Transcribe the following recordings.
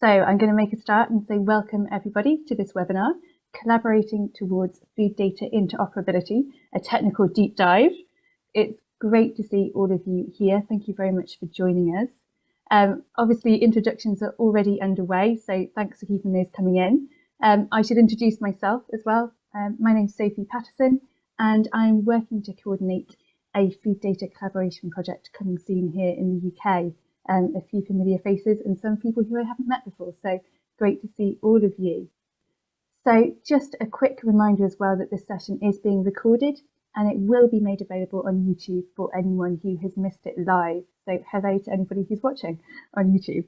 So I'm going to make a start and say welcome everybody to this webinar, Collaborating Towards Food Data Interoperability, a technical deep dive. It's great to see all of you here. Thank you very much for joining us. Um, obviously, introductions are already underway, so thanks for keeping those coming in. Um, I should introduce myself as well. Um, my name's Sophie Patterson, and I'm working to coordinate a food data collaboration project coming soon here in the UK um, a few familiar faces and some people who I haven't met before. So great to see all of you. So just a quick reminder as well that this session is being recorded and it will be made available on YouTube for anyone who has missed it live. So hello to anybody who's watching on YouTube.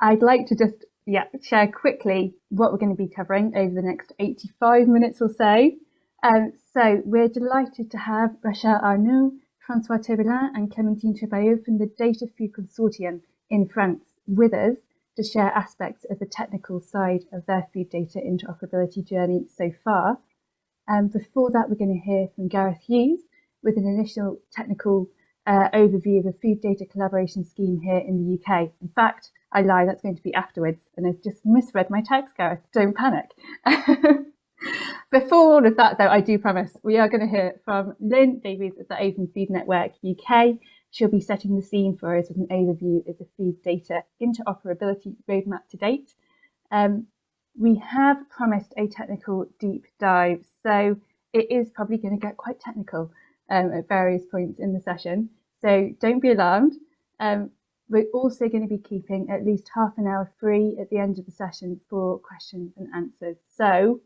I'd like to just yeah, share quickly what we're going to be covering over the next 85 minutes or so. Um, so we're delighted to have Rachel Arnoux, Francois Thébelin and Clémentine Trébaillaud from the Data Food Consortium in France with us to share aspects of the technical side of their food data interoperability journey so far. And um, before that, we're going to hear from Gareth Hughes with an initial technical uh, overview of a food data collaboration scheme here in the UK. In fact, I lie, that's going to be afterwards, and I've just misread my text, Gareth. Don't panic. Before all of that, though, I do promise we are going to hear from Lynn Davies at the Open Food Network UK. She'll be setting the scene for us with an overview of the food data interoperability roadmap to date. Um, we have promised a technical deep dive, so it is probably going to get quite technical um, at various points in the session. So don't be alarmed. Um, we're also going to be keeping at least half an hour free at the end of the session for questions and answers. So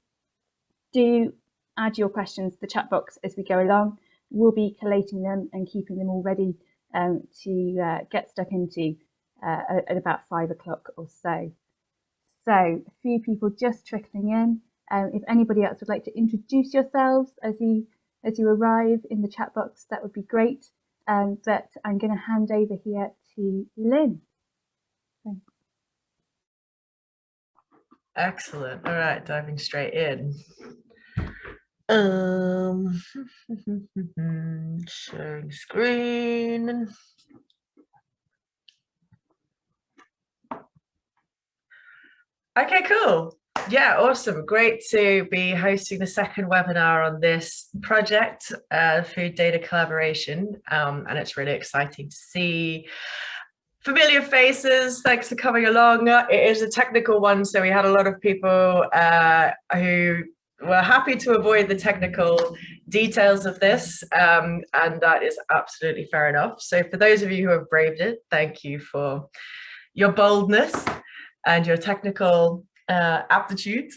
do add your questions to the chat box as we go along. We'll be collating them and keeping them all ready um, to uh, get stuck into uh, at about five o'clock or so. So a few people just trickling in. Um, if anybody else would like to introduce yourselves as you as you arrive in the chat box, that would be great. Um, but I'm going to hand over here to Lynn. Thanks. Excellent. All right, diving straight in. Um, sharing screen. Okay, cool. Yeah, awesome. Great to be hosting the second webinar on this project, uh, Food Data Collaboration. Um, and it's really exciting to see familiar faces. Thanks for coming along. It is a technical one, so we had a lot of people uh, who were happy to avoid the technical details of this, um, and that is absolutely fair enough. So for those of you who have braved it, thank you for your boldness and your technical uh, aptitude.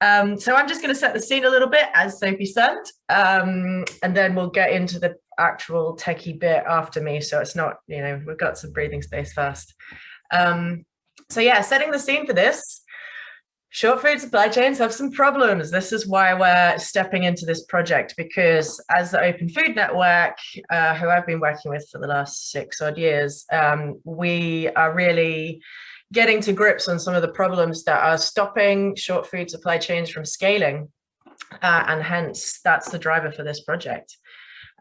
Um, so I'm just going to set the scene a little bit, as Sophie said, um, and then we'll get into the actual techie bit after me. So it's not, you know, we've got some breathing space first. Um, so yeah, setting the scene for this. Short food supply chains have some problems. This is why we're stepping into this project because as the Open Food Network, uh, who I've been working with for the last six odd years, um, we are really getting to grips on some of the problems that are stopping short food supply chains from scaling. Uh, and hence that's the driver for this project.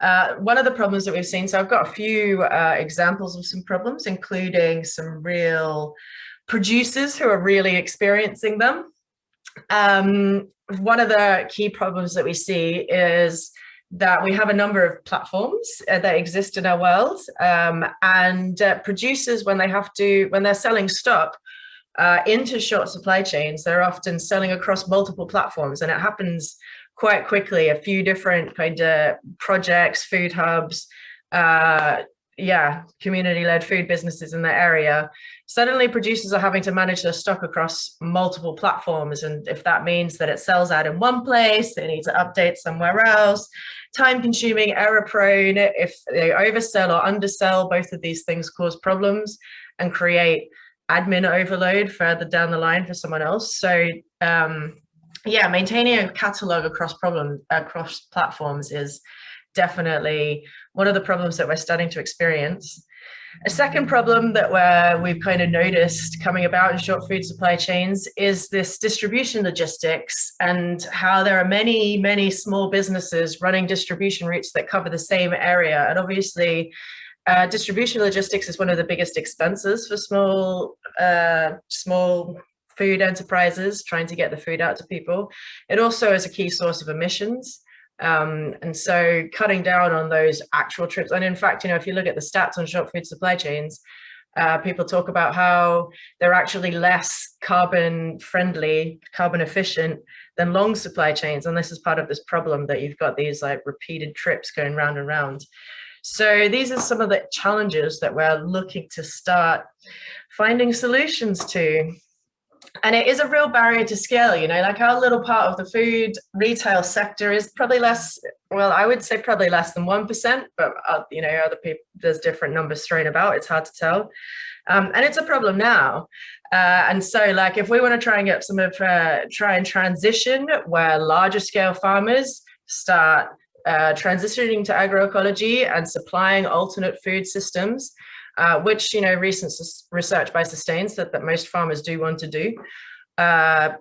Uh, one of the problems that we've seen, so I've got a few uh, examples of some problems, including some real producers who are really experiencing them. Um, one of the key problems that we see is that we have a number of platforms uh, that exist in our world um, and uh, producers when they have to when they're selling stock uh, into short supply chains they're often selling across multiple platforms and it happens quite quickly a few different kind of projects food hubs uh, yeah community-led food businesses in the area suddenly producers are having to manage their stock across multiple platforms and if that means that it sells out in one place they need to update somewhere else time consuming, error prone. If they oversell or undersell, both of these things cause problems and create admin overload further down the line for someone else. So um, yeah, maintaining a catalog across problem across platforms is definitely one of the problems that we're starting to experience. A second problem that we're, we've kind of noticed coming about in short food supply chains is this distribution logistics and how there are many, many small businesses running distribution routes that cover the same area. And obviously, Uh, distribution logistics is one of the biggest expenses for small, uh, small food enterprises trying to get the food out to people. It also is a key source of emissions. Um, and so cutting down on those actual trips, and in fact, you know, if you look at the stats on short food supply chains, uh, people talk about how they're actually less carbon friendly, carbon efficient than long supply chains. And this is part of this problem that you've got these like repeated trips going round and round. So these are some of the challenges that we're looking to start finding solutions to and it is a real barrier to scale you know like our little part of the food retail sector is probably less well i would say probably less than one percent but uh, you know other people there's different numbers thrown about it's hard to tell. Um, and it's a problem now. Uh, and so like if we want to try and get some of uh, try and transition where larger scale farmers start uh, transitioning to agroecology and supplying alternate food systems uh, which, you know, recent research by Sustains that, that most farmers do want to do. Uh,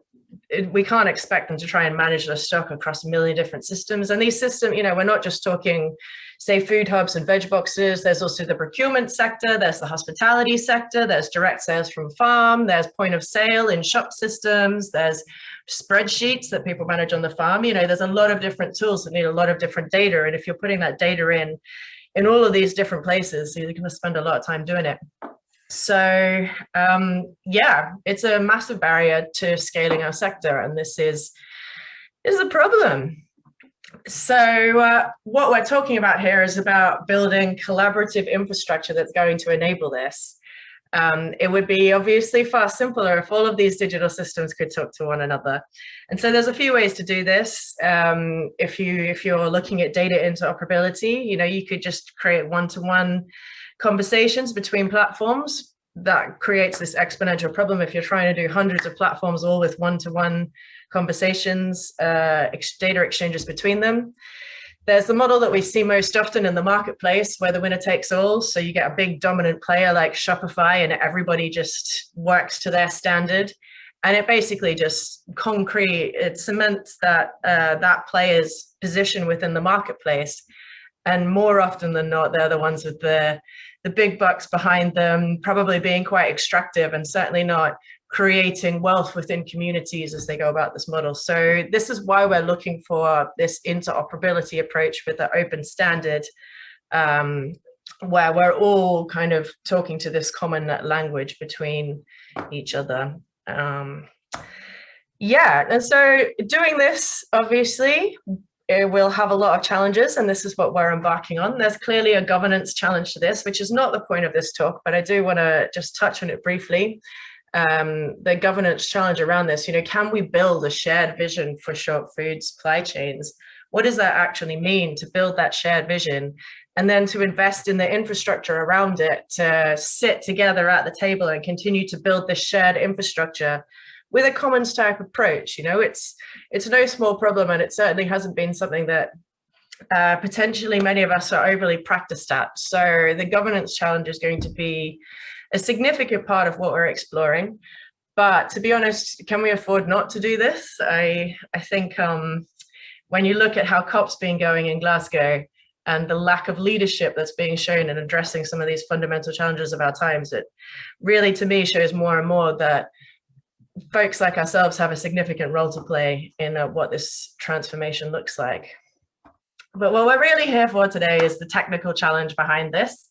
it, we can't expect them to try and manage their stock across a million different systems. And these systems, you know, we're not just talking, say, food hubs and veg boxes. There's also the procurement sector. There's the hospitality sector. There's direct sales from farm. There's point of sale in shop systems. There's spreadsheets that people manage on the farm. You know, there's a lot of different tools that need a lot of different data. And if you're putting that data in in all of these different places. So you're going to spend a lot of time doing it. So um, yeah, it's a massive barrier to scaling our sector. And this is, is a problem. So uh, what we're talking about here is about building collaborative infrastructure that's going to enable this. Um, it would be obviously far simpler if all of these digital systems could talk to one another. And so there's a few ways to do this. Um, if, you, if you're looking at data interoperability, you know, you could just create one-to-one -one conversations between platforms that creates this exponential problem if you're trying to do hundreds of platforms all with one-to-one -one conversations, uh, data exchanges between them. There's the model that we see most often in the marketplace where the winner takes all. So you get a big dominant player like Shopify and everybody just works to their standard. And it basically just concrete, it cements that uh, that player's position within the marketplace. And more often than not, they're the ones with the, the big bucks behind them, probably being quite extractive and certainly not creating wealth within communities as they go about this model. So this is why we're looking for this interoperability approach with the open standard um, where we're all kind of talking to this common language between each other. Um, yeah, and so doing this, obviously, it will have a lot of challenges, and this is what we're embarking on. There's clearly a governance challenge to this, which is not the point of this talk, but I do want to just touch on it briefly um, the governance challenge around this, you know, can we build a shared vision for short food supply chains? What does that actually mean to build that shared vision? And then to invest in the infrastructure around it, to sit together at the table and continue to build this shared infrastructure with a common type approach. You know, it's it's no small problem and it certainly hasn't been something that uh, potentially many of us are overly practiced at. So the governance challenge is going to be a significant part of what we're exploring. But to be honest, can we afford not to do this? I, I think um, when you look at how COP's been going in Glasgow and the lack of leadership that's being shown in addressing some of these fundamental challenges of our times, it really to me shows more and more that folks like ourselves have a significant role to play in uh, what this transformation looks like. But what we're really here for today is the technical challenge behind this.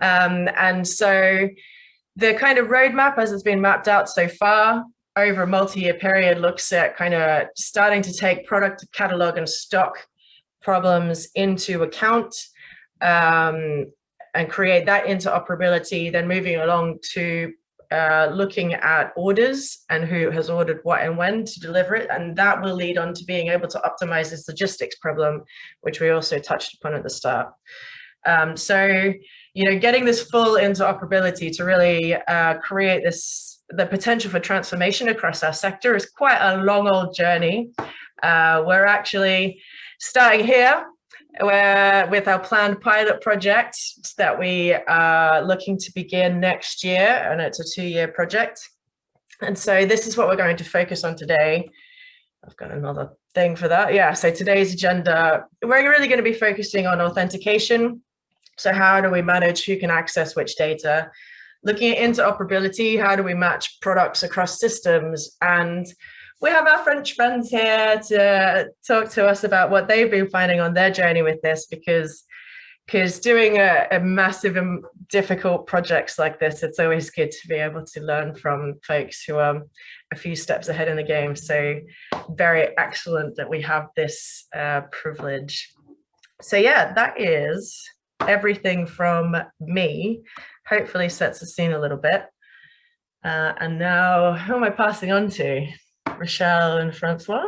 Um, and so the kind of roadmap as it's been mapped out so far over a multi-year period looks at kind of starting to take product catalog and stock problems into account um, and create that interoperability, then moving along to uh, looking at orders and who has ordered what and when to deliver it. And that will lead on to being able to optimize this logistics problem, which we also touched upon at the start. Um, so you know, getting this full interoperability to really uh, create this, the potential for transformation across our sector is quite a long old journey. Uh, we're actually starting here where, with our planned pilot project that we are looking to begin next year, and it's a two-year project. And so this is what we're going to focus on today. I've got another thing for that. Yeah, so today's agenda, we're really going to be focusing on authentication, So how do we manage who can access which data? Looking at interoperability, how do we match products across systems? And we have our French friends here to talk to us about what they've been finding on their journey with this because because doing a, a, massive and difficult projects like this, it's always good to be able to learn from folks who are a few steps ahead in the game. So very excellent that we have this uh, privilege. So yeah, that is everything from me. Hopefully sets the scene a little bit. Uh, and now who am I passing on to? Rochelle and Francois?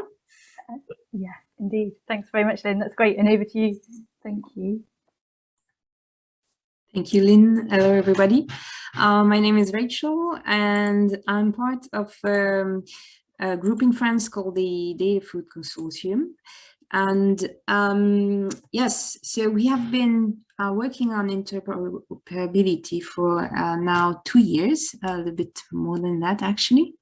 Yeah, indeed. Thanks very much, Lynn. That's great. And over to you. Thank you. Thank you, Lynn. Hello, everybody. Uh, my name is Rachel, and I'm part of um, a group in France called the Data Food Consortium. And um, yes, so we have been uh, working on interoperability for uh, now two years, a little bit more than that, actually.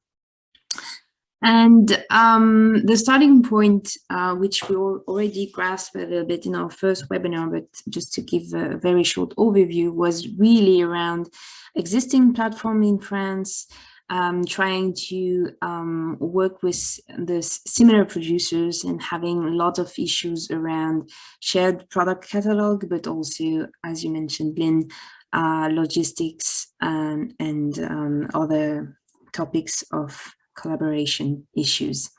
And um, the starting point, uh, which we already grasped a little bit in our first webinar, but just to give a very short overview, was really around existing platform in France, um, trying to um, work with the similar producers and having a lot of issues around shared product catalog, but also, as you mentioned, Lynn, uh, logistics and, and um, other topics of collaboration issues.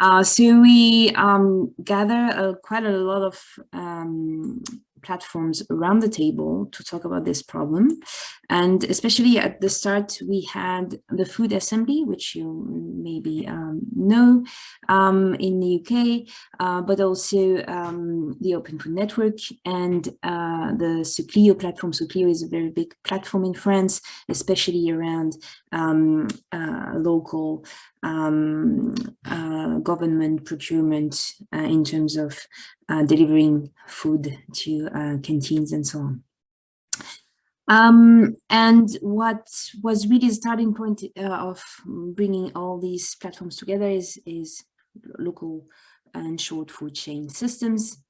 Uh, so we um, gather uh, quite a lot of um, platforms around the table to talk about this problem. And especially at the start, we had the Food Assembly, which you maybe um, know um, in the UK, uh, but also um, the Open Food Network and uh, the Socleo platform. Socleo is a very big platform in France, especially around um, uh, local um, uh, government procurement uh, in terms of uh, delivering food to uh, canteens and so on. Um, and what was really the starting point uh, of bringing all these platforms together is, is local and short food chain systems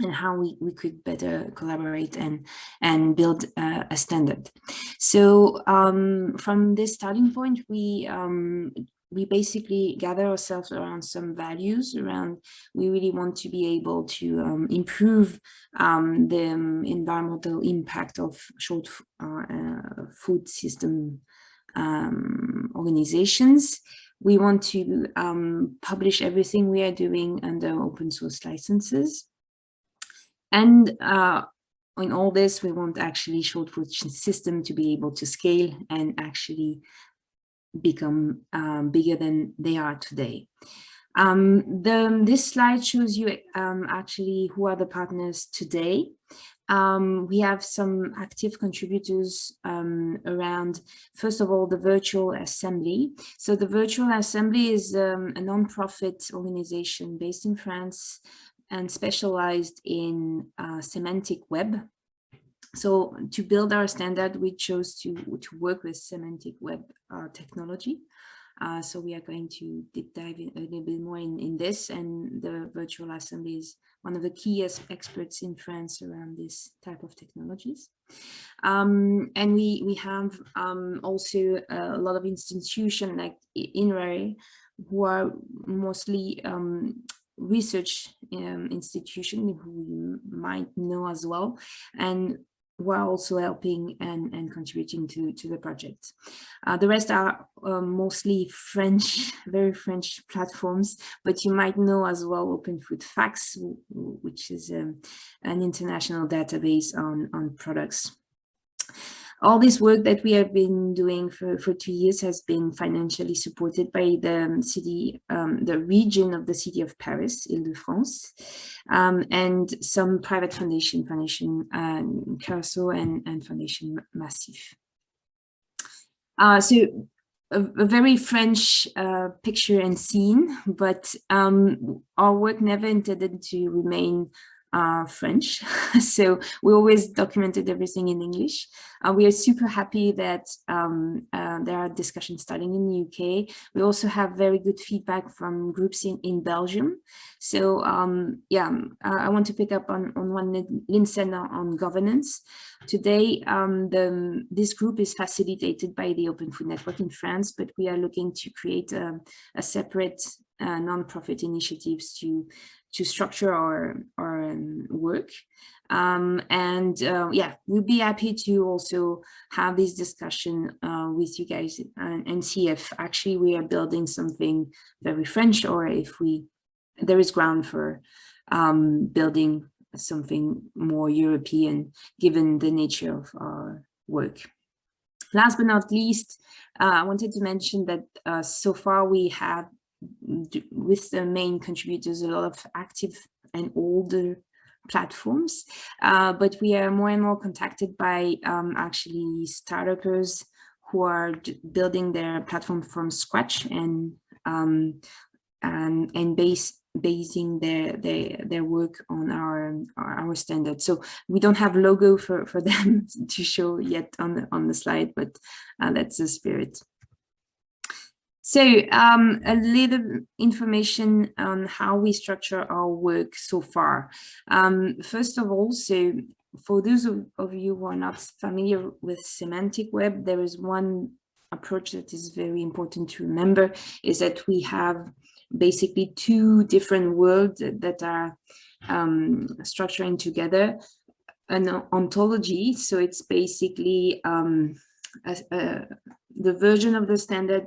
and how we, we could better collaborate and, and build uh, a standard. So um, from this starting point, we um, we basically gather ourselves around some values around we really want to be able to um, improve um, the um, environmental impact of short uh, uh, food system um, organizations we want to um, publish everything we are doing under open source licenses and uh, in all this, we want actually short food system to be able to scale and actually become um, bigger than they are today. Um, the, this slide shows you um, actually who are the partners today. Um, we have some active contributors um, around, first of all, the Virtual Assembly. So the Virtual Assembly is um, a non-profit organization based in France and specialized in uh, semantic web so to build our standard, we chose to, to work with semantic web uh, technology. Uh, so we are going to deep dive in a little bit more in, in this and the virtual assembly is one of the key experts in France around this type of technologies. Um, and we, we have um, also a lot of institutions like INRAE who are mostly um, research um, institution who you might know as well. And while also helping and, and contributing to, to the project. Uh, the rest are um, mostly French, very French platforms, but you might know as well Open Food Facts, which is um, an international database on, on products all this work that we have been doing for, for two years has been financially supported by the city, um, the region of the city of Paris, Ile-de-France, um, and some private foundation, Foundation um, Carasso and, and Foundation Macif. Uh, so a, a, very French uh, picture and scene, but um, our work never intended to remain uh, French. so we always documented everything in English. Uh, we are super happy that um, uh, there are discussions starting in the UK. We also have very good feedback from groups in, in Belgium. So um, yeah, um, I want to pick up on, on one said on governance. Today, um, the, this group is facilitated by the Open Food Network in France, but we are looking to create a, a separate uh, non-profit initiatives to to structure our our um, work um, and uh, yeah we'll be happy to also have this discussion uh, with you guys and, and, see if actually we are building something very French or if we there is ground for um, building something more European given the nature of our work. Last but not least, uh, I wanted to mention that uh, so far we have with the main contributors, a lot of active and older platforms, uh, but we are more and more contacted by um, actually startups who are building their platform from scratch and um, and and base basing their their their work on our our standards. So we don't have logo for for them to show yet on the on the slide, but uh, that's the spirit. So um, a little information on how we structure our work so far. Um, first of all, so for those of, of, you who are not familiar with semantic web, there is one approach that is very important to remember is that we have basically two different worlds that are um, structuring together an ontology. So it's basically um, a, a, the version of the standard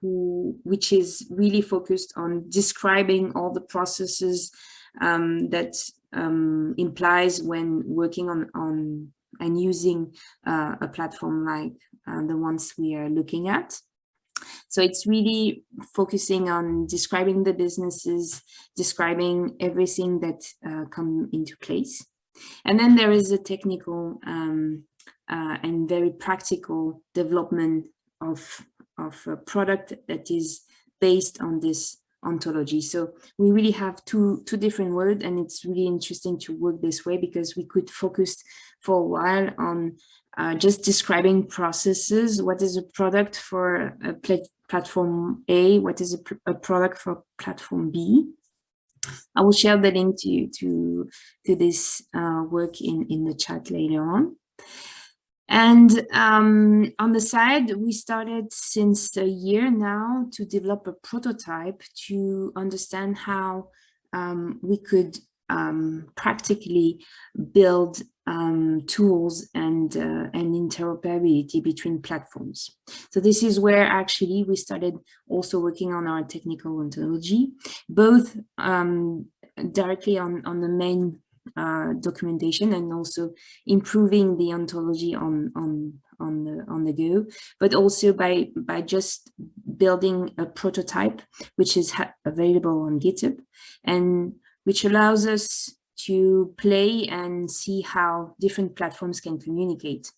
who, which is really focused on describing all the processes um, that um, implies when working on, on and using uh, a platform like uh, the ones we are looking at. So it's really focusing on describing the businesses, describing everything that uh, come into place. And then there is a technical um, uh, and very practical development of of a product that is based on this ontology. So we really have two, two different words and it's really interesting to work this way because we could focus for a while on uh, just describing processes. What is a product for a pl platform A? What is a, a, product for platform B? I will share the link to, to, to this uh, work in, in the chat later on. And um, on the side, we started since a year now to develop a prototype to understand how um, we could um, practically build um, tools and, uh, and interoperability between platforms. So this is where actually we started also working on our technical ontology, both um, directly on, on the main uh, documentation and also improving the ontology on on on the on the go but also by by just building a prototype which is available on GitHub and which allows us to play and see how different platforms can communicate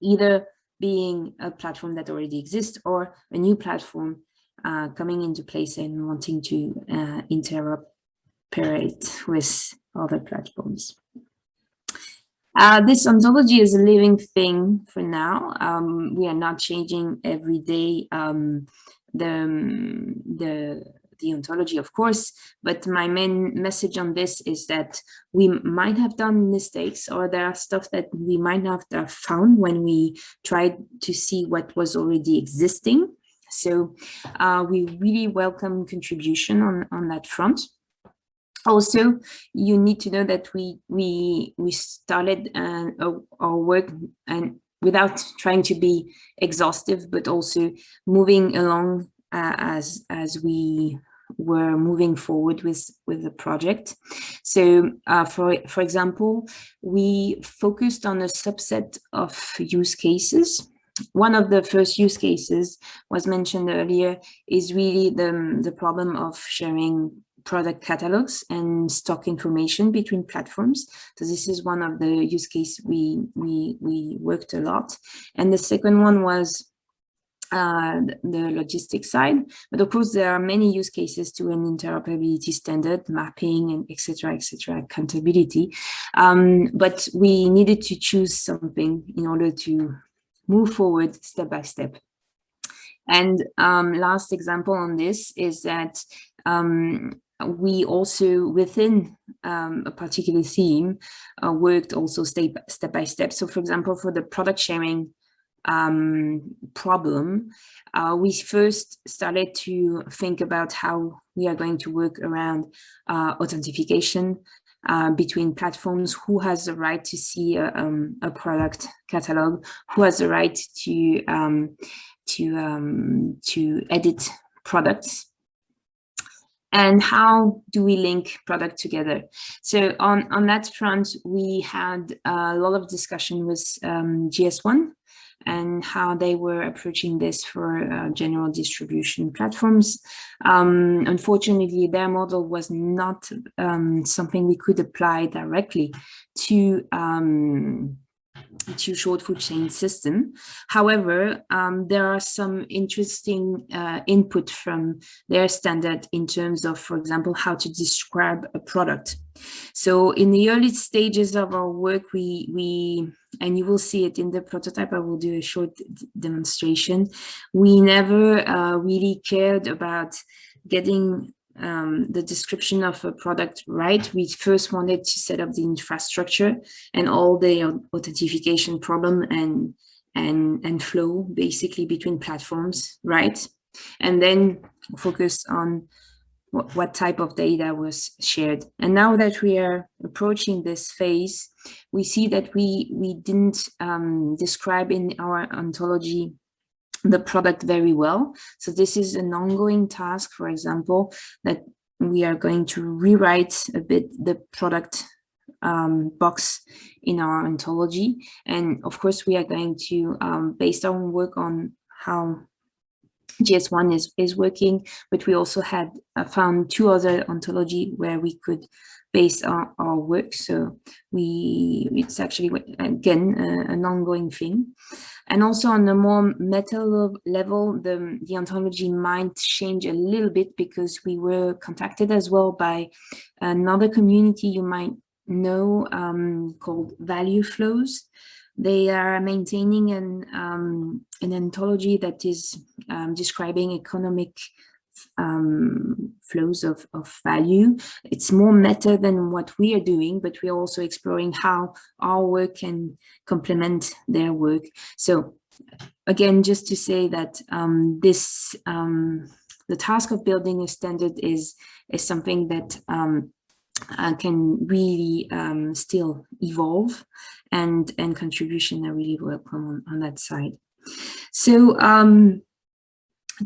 either being a platform that already exists or a new platform uh, coming into place and wanting to uh, interoperate with other platforms. Uh, this ontology is a living thing for now. Um, we are not changing every day um, the, um, the, the ontology, of course, but my main message on this is that we might have done mistakes or there are stuff that we might not have found when we tried to see what was already existing. So uh, we really welcome contribution on, on that front also you need to know that we we we started uh, our work and without trying to be exhaustive but also moving along uh, as as we were moving forward with with the project. So uh, for for example we focused on a subset of use cases. One of the first use cases was mentioned earlier is really the, the problem of sharing product catalogs and stock information between platforms. So this is one of the use case we, we, we worked a lot. And the second one was uh, the logistics side. But of course, there are many use cases to an interoperability standard, mapping, and etc., etc., accountability. Um, but we needed to choose something in order to move forward step by step. And um, last example on this is that um, we also within um, a particular theme uh, worked also step, step by step. So for example, for the product sharing um, problem, uh, we first started to think about how we are going to work around uh, authentication uh, between platforms, who has the right to see a, um, a product catalog, who has the right to um, to um, to edit products and how do we link product together so on on that front we had a lot of discussion with um, GS1 and how they were approaching this for uh, general distribution platforms. Um, unfortunately, their model was not um, something we could apply directly to um, to short food chain system. However, um, there are some interesting uh, input from their standard in terms of, for example, how to describe a product. So in the early stages of our work, we, we and you will see it in the prototype, I will do a short demonstration. We never uh, really cared about getting um, the description of a product right, we first wanted to set up the infrastructure and all the authentication problem and and and flow basically between platforms, right? And then focus on what, what type of data was shared. And now that we are approaching this phase, we see that we we didn't um, describe in our ontology the product very well. So this is an ongoing task, for example, that we are going to rewrite a bit the product um, box in our ontology. And of course, we are going to, um, based on work on how GS1 is, is working, but we also had uh, found two other ontology where we could base on our work. So we it's actually, again, uh, an ongoing thing. And also on a more meta level, the, the ontology might change a little bit because we were contacted as well by another community you might know um, called Value Flows. They are maintaining an, um, an ontology that is um, describing economic um, flows of, of value. It's more meta than what we are doing, but we're also exploring how our work can complement their work. So again, just to say that um, this, um, the task of building a standard is, is something that um, uh, can really um, still evolve and, and contribution are really welcome on, on that side. So um,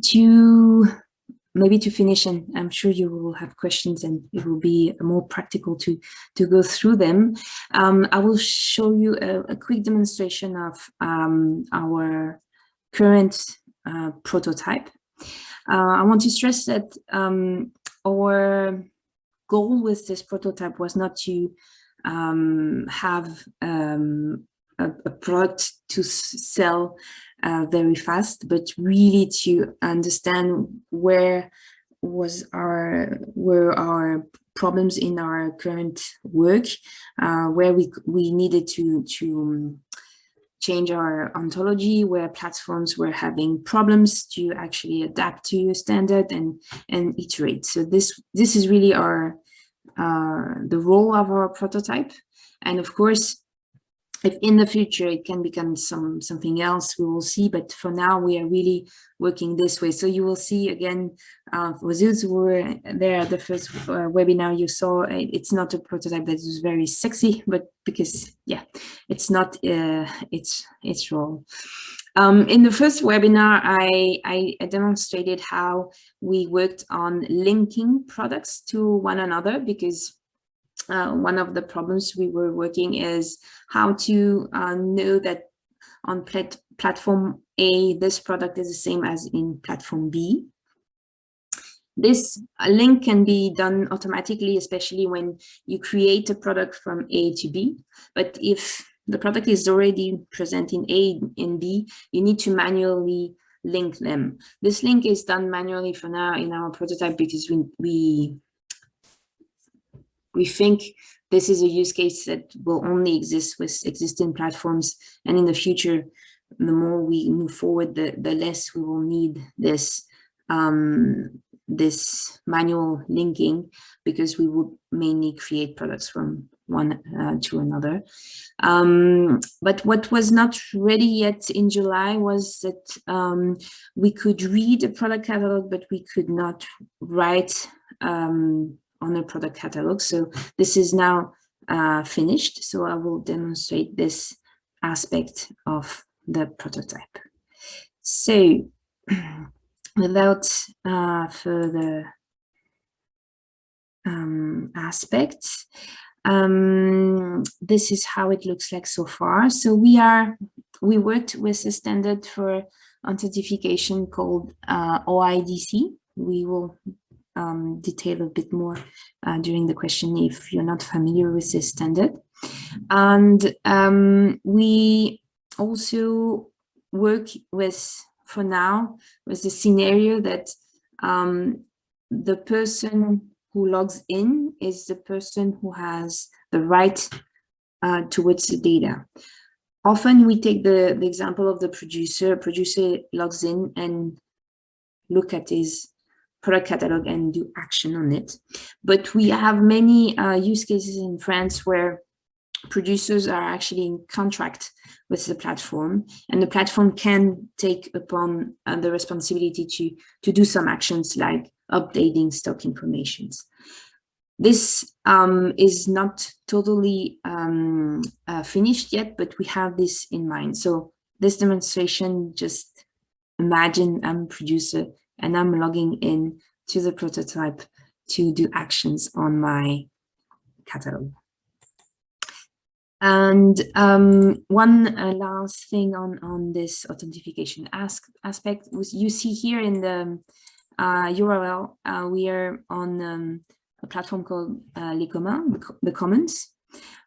to maybe to finish, and I'm sure you will have questions and it will be more practical to, to go through them. Um, I will show you a, a quick demonstration of um, our current uh, prototype. Uh, I want to stress that um, our goal with this prototype was not to um, have um, a, a, product to sell uh, very fast, but really to understand where was our were our problems in our current work, uh, where we we needed to to change our ontology, where platforms were having problems to actually adapt to a standard and and iterate. So this this is really our uh, the role of our prototype. And of course, if in the future it can become some something else, we will see. But for now, we are really working this way. So you will see again, uh, for those who were there at the first uh, webinar, you saw it's not a prototype that is very sexy, but because yeah, it's not uh, its its role. Um, in the first webinar, I, I, demonstrated how we worked on linking products to one another because uh, one of the problems we were working is how to uh, know that on plat platform A, this product is the same as in platform B. This link can be done automatically, especially when you create a product from A to B. But if the product is already present in A and B, you need to manually link them. This link is done manually for now in our prototype because we, we, we think this is a use case that will only exist with existing platforms. And in the future, the more we move forward, the, the less we will need this um, this manual linking because we would mainly create products from one uh, to another. Um, but what was not ready yet in July was that um, we could read a product catalog, but we could not write um, on a product catalog. So this is now uh, finished. So I will demonstrate this aspect of the prototype. So without uh, further um, aspects, um, this is how it looks like so far. So we are, we worked with a standard for authentication called uh, OIDC. We will um, detail a bit more uh, during the question if you're not familiar with this standard. And um, we also work with, for now, with the scenario that um, the person who logs in is the person who has the right uh, towards the data. Often we take the, the example of the producer. Producer logs in and look at his product catalog and do action on it. But we have many uh, use cases in France where producers are actually in contract with the platform and the platform can take upon uh, the responsibility to to do some actions like updating stock informations. This um, is not totally um, uh, finished yet, but we have this in mind. So this demonstration, just imagine I'm a producer and I'm logging in to the prototype to do actions on my catalog. And um, one uh, last thing on, on this authentication ask, aspect you see here in the uh, URL, uh, we are on um, a platform called uh, Les Communs, the Commons.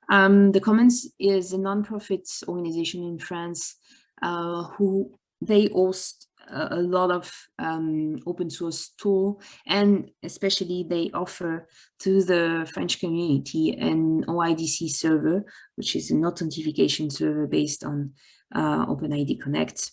Um, the Commons is a non-profit organization in France uh, who they host a, lot of um, open source tool and especially they offer to the French community an OIDC server, which is an authentication server based on uh, OpenID Connect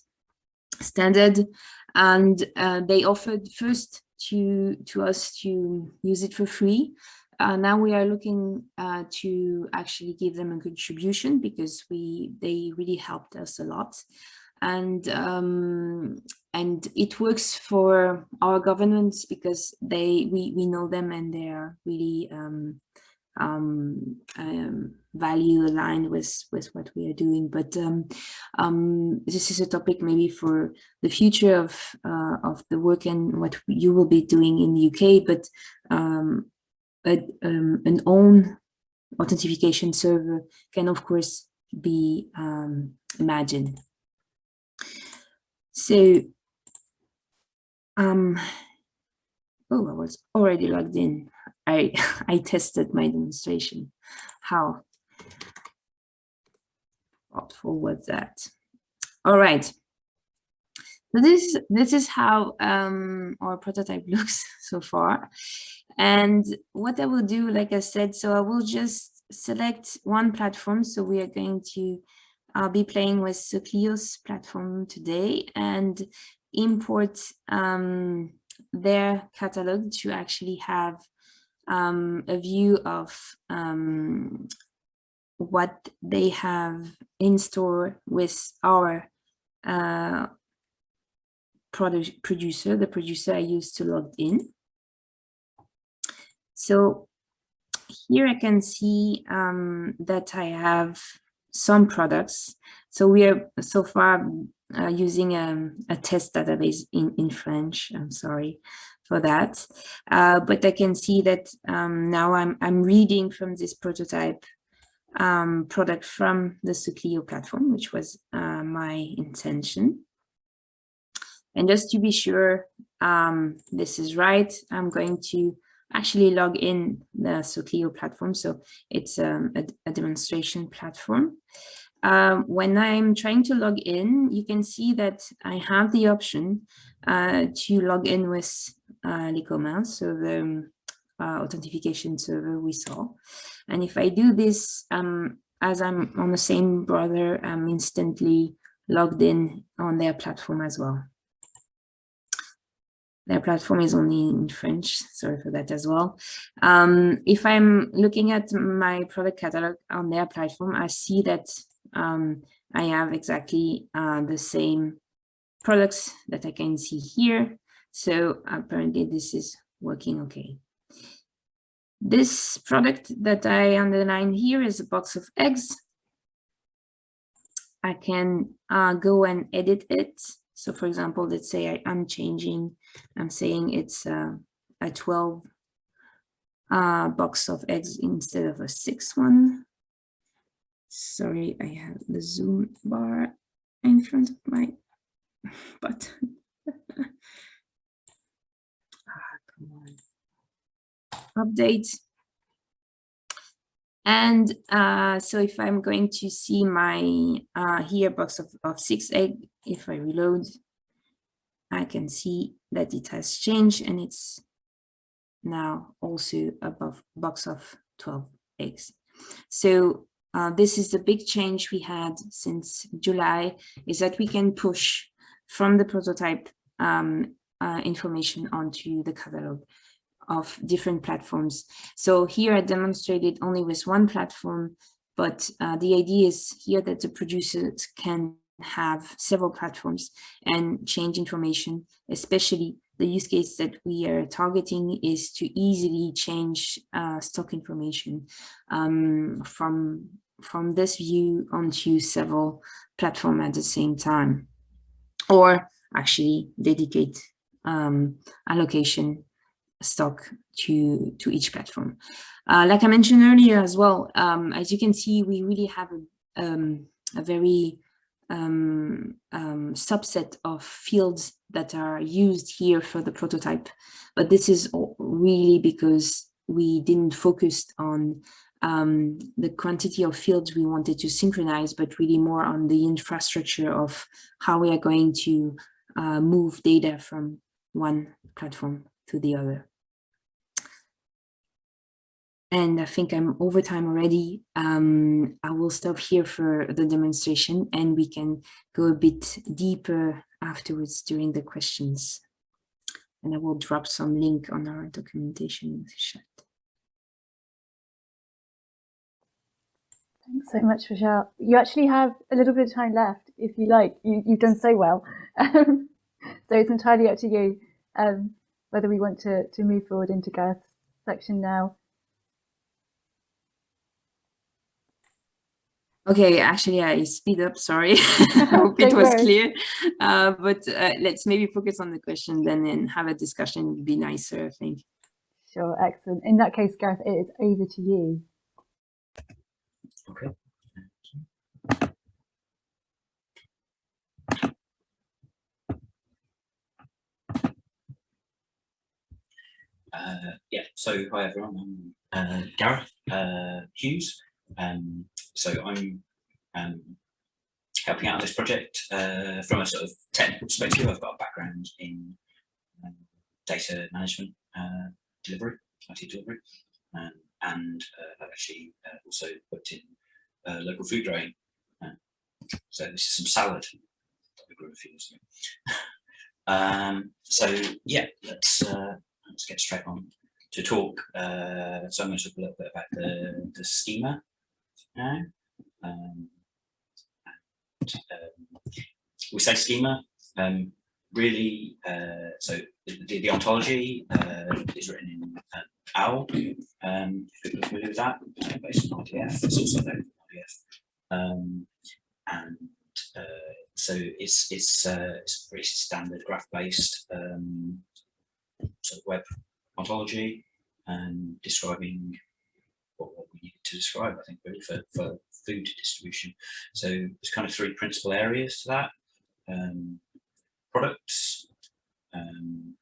standard. And uh, they offered first to to us to use it for free. Uh, now we are looking uh, to actually give them a contribution because we they really helped us a lot and um, and it works for our governments because they we we know them and they are really um, um, um, value aligned with with what we are doing. But um, um, this is a topic maybe for the future of uh, of the work and what you will be doing in the UK but um, a, um, an own authentication server can of course be um, imagined so um oh I was already logged in I, I tested my demonstration. How thoughtful was that? All right. So this, this is how um, our prototype looks so far. And what I will do, like I said, so I will just select one platform. So we are going to uh, be playing with Socleo's platform today and import um, their catalog to actually have um, a view of um, what they have in store with our uh, producer, the producer I used to log in. So here I can see um, that I have some products. So we are so far uh, using a, um, a, test database in, in French, I'm sorry for that. Uh, but I can see that um, now I'm, I'm reading from this prototype um, product from the Socleo platform, which was uh, my intention. And just to be sure um, this is right, I'm going to actually log in the Socleo platform. So it's um, a, a, demonstration platform. um, when I'm trying to log in, you can see that I have the option uh, to log in with uh, so the um, uh, authentication server we saw. And if I do this, um, as I'm on the same browser, I'm instantly logged in on their platform as well. Their platform is only in French, sorry for that as well. Um, if I'm looking at my product catalog on their platform, I see that um, I have exactly uh, the same products that I can see here. So apparently this is working okay. This product that I underline here is a box of eggs. I can uh, go and edit it. So for example, let's say I, am changing, I'm saying it's a 12 uh, box of eggs instead of a six one. Sorry, I have the zoom bar in front of my button. ah, come on. Update. And uh, so if I'm going to see my uh, here box of, of six egg, if I reload, I can see that it has changed and it's now also above box of 12 eggs. So uh, this is the big change we had since July, is that we can push from the prototype um, uh, information onto the catalog of different platforms. So here I demonstrated only with one platform, but uh, the idea is here that the producers can have several platforms and change information, especially the use case that we are targeting is to easily change uh, stock information um, from from this view onto several platform at the same time, or actually dedicate um, allocation stock to, to each platform. Uh, like I mentioned earlier as well, um, as you can see, we really have a, um, a very um, um subset of fields that are used here for the prototype. But this is really because we didn't focus on um, the quantity of fields we wanted to synchronize, but really more on the infrastructure of how we are going to uh, move data from one platform to the other. And I think I'm over time already. Um, I will stop here for the demonstration and we can go a bit deeper afterwards during the questions. And I will drop some link on our documentation in the chat. Thanks so much, Rochelle. You actually have a little bit of time left, if you like. You, have done so well. So it's entirely up to you um, whether we want to, to move forward into Gareth's section now. Okay, actually, I speed up. Sorry, I hope it was clear. Uh, but uh, let's maybe focus on the question then and have a discussion. Would be nicer, I think. Sure, excellent. In that case, Gareth, it is over to you. Okay. Uh, yeah, so hi everyone, I'm uh, Gareth uh, Hughes. Um, so I'm um, helping out this project uh, from a sort of technical perspective. I've got a background in um, data management uh, delivery, IT delivery, um, and uh, I've actually uh, also worked in uh, local food growing. Uh, so this is some salad that we grew a few years ago. um, so yeah, let's let's get straight on to talk. so I'm going to talk a little bit about the, the schema now. Um, um, we say schema, um, really, uh, so the, the, ontology uh, is written in uh, OWL, um, if are familiar with that, based on RDF, it's also known RDF. Um, and uh, so it's, it's, uh, it's a pretty standard graph-based um, sort of web ontology and describing what, what we needed to describe, I think, really, for, for food distribution. So there's kind of three principal areas to that. Um, products, um,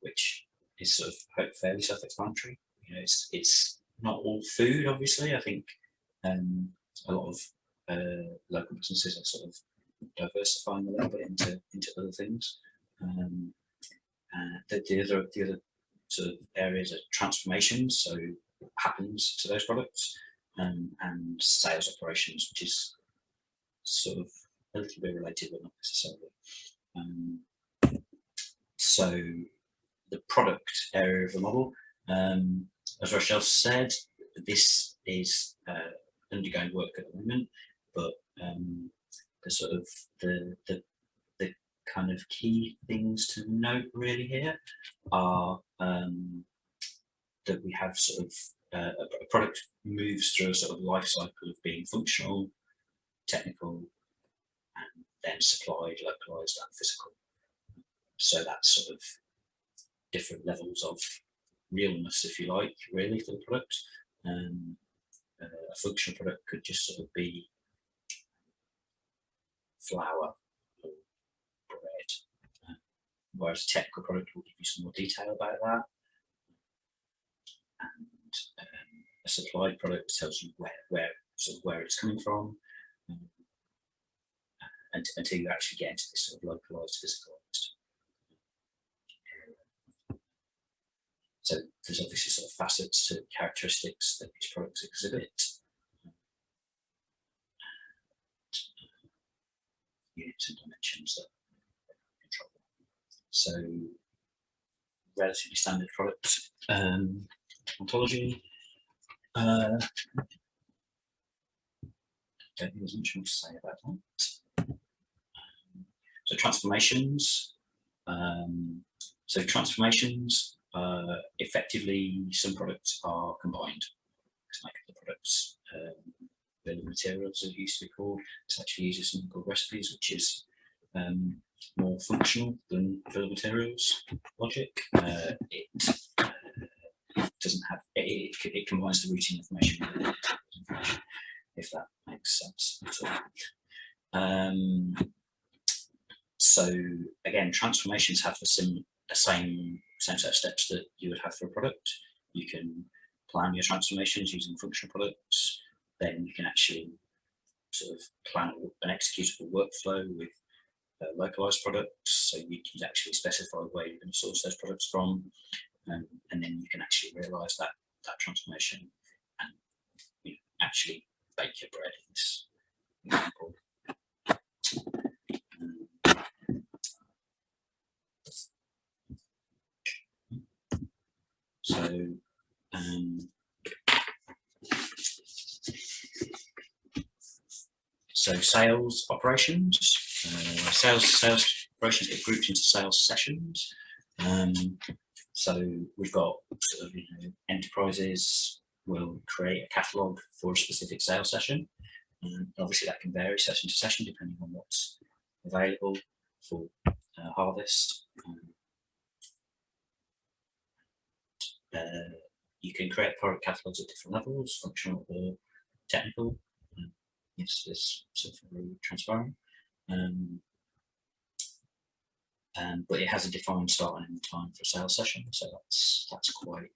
which is sort of fairly self-explanatory. You know, it's it's not all food, obviously. I think um, a lot of uh, local businesses are sort of diversifying a little bit into into other things. Um, uh, the, the other the other sort of areas are transformations, so happens to those products, um, and sales operations, which is sort of a little bit related, but not necessarily. Um, so the product area of the model, um, as Rochelle said, this is uh, undergoing work at the moment, but um, the sort of the, the the kind of key things to note really here are um, that we have sort of uh, a, product moves through a sort of life cycle of being functional, technical, and then supplied, localized, and physical. So that's sort of different levels of realness, if you like, really, for the product. Um, uh, a functional product could just sort of be flour or bread, uh, whereas a technical product will give you some more detail about that. Um, a supplied product tells you where, where, sort of where it's coming from, um, and, until you actually get into this sort of localized physicalized area. So there's obviously sort of facets to characteristics that these products exhibit. Units and dimensions that control. So relatively standard product um, ontology. Uh, don't think there's much more to say about that. Um, so transformations. Um, so transformations, uh, effectively, some products are combined to make the products. Um, of materials, as it used to be called. This actually uses something called recipes, which is um, more functional than of materials logic. Uh, it doesn't have it, it, it combines the routing information with the information, if that makes sense at all. Um, so again, transformations have the, sim, the same same set of steps that you would have for a product. You can plan your transformations using functional products. Then you can actually sort of plan an executable workflow with uh, localized products. So you can actually specify where you're going to source those products from, um, and then you can actually realize that that transformation and you know, actually bake your bread in this example. So, um, so sales operations, uh, sales sales operations get grouped into sales sessions. Um, so we've got sort of you know enterprises will create a catalog for a specific sales session. And obviously that can vary session to session depending on what's available for uh, harvest. Um, uh, you can create product catalogs at different levels, functional or technical. Um, yes, this sort of very transparent. Um, um, but it has a defined start and end time for a sales session, so that's that's quite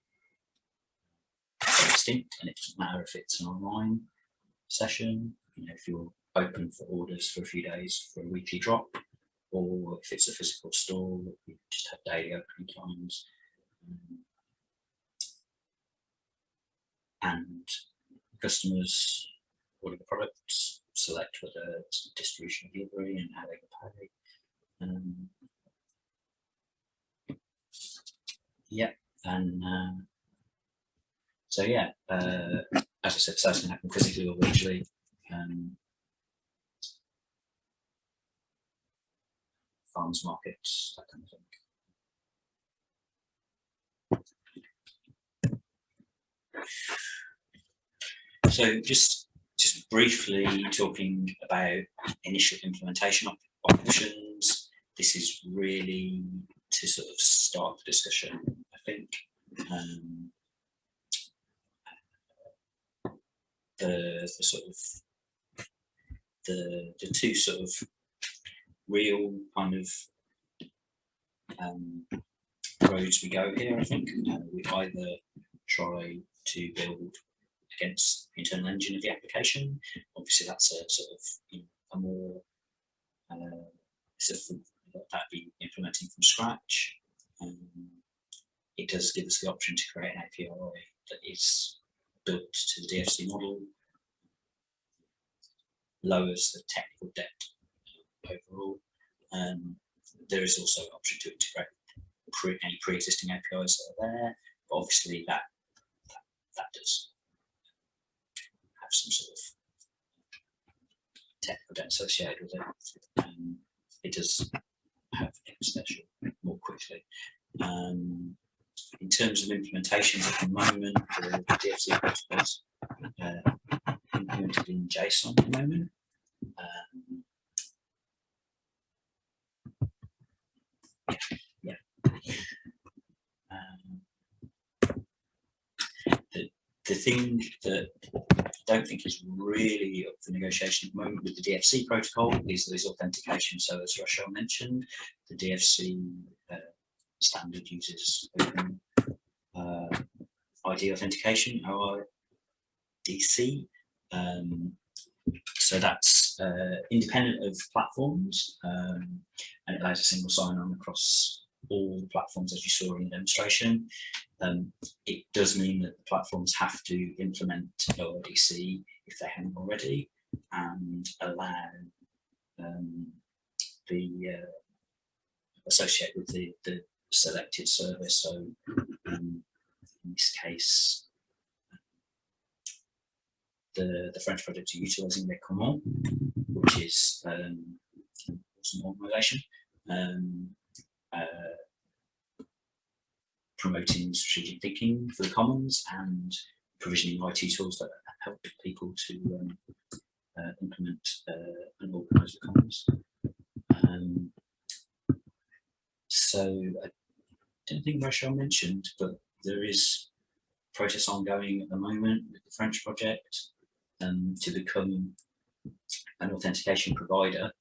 distinct, and it doesn't matter if it's an online session, you know, if you're open for orders for a few days for a weekly drop, or if it's a physical store, you just have daily opening times. Um, and customers order the products, select whether it's distribution delivery and how they can pay. Um, yeah, and uh, so yeah, uh, as I said, sales can happen physically or virtually. Um, farmers markets, that kind of thing. So just just briefly talking about initial implementation op options. This is really to sort of start the discussion. I think um, the, the sort of the the two sort of real kind of um, roads we go here. I think uh, we either try to build against the internal engine of the application. Obviously, that's a sort of you know, a more uh, that be implementing from scratch. Um, it does give us the option to create an API that is built to the DFC model, lowers the technical debt overall. Um, there is also an option to integrate pre, any pre-existing APIs that are there, but obviously that, that, that does have some sort of technical debt associated with it. Um, it does have extension more quickly. Um, in terms of implementations at the moment, the DFC protocols uh, implemented in JSON at the moment. Um, yeah. Um, the, thing that I don't think is really up for negotiation at the moment with the DFC protocol is, is authentication. So as Rochelle mentioned, the DFC uh, standard uses open uh, ID authentication, OIDC. Um, so that's uh, independent of platforms um, and it allows a single sign-on across all the platforms as you saw in the demonstration. Um, it does mean that the platforms have to implement OIDC if they haven't already and allow um, the uh, associate with the, the selected service. So um, in this case, the, the French project are utilising their Common, which is um, an organisation, um, promoting strategic thinking for the commons and provisioning IT tools that help people to um, uh, implement uh, and organise the commons. Um, so I don't think Rochelle mentioned, but there is process ongoing at the moment with the French project um, to become an authentication provider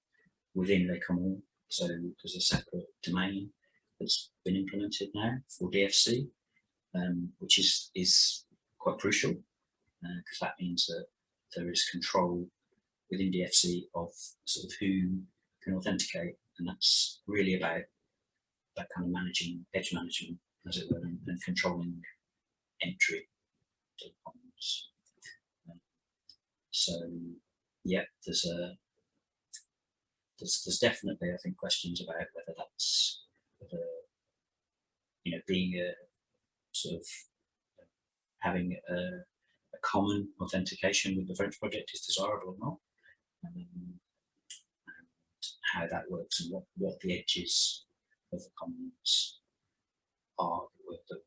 within the Common. So there's a separate domain that's been implemented now for DFC, um, which is, is quite crucial because uh, that means that there is control within DFC of sort of who can authenticate and that's really about that kind of managing edge management as it were and, and controlling entry to the. Um, so yeah, there's a there's, there's definitely I think questions about whether that's whether you know being a sort of having a, a common authentication with the French project is desirable or not. Um, and how that works and what, what the edges of the commons are with the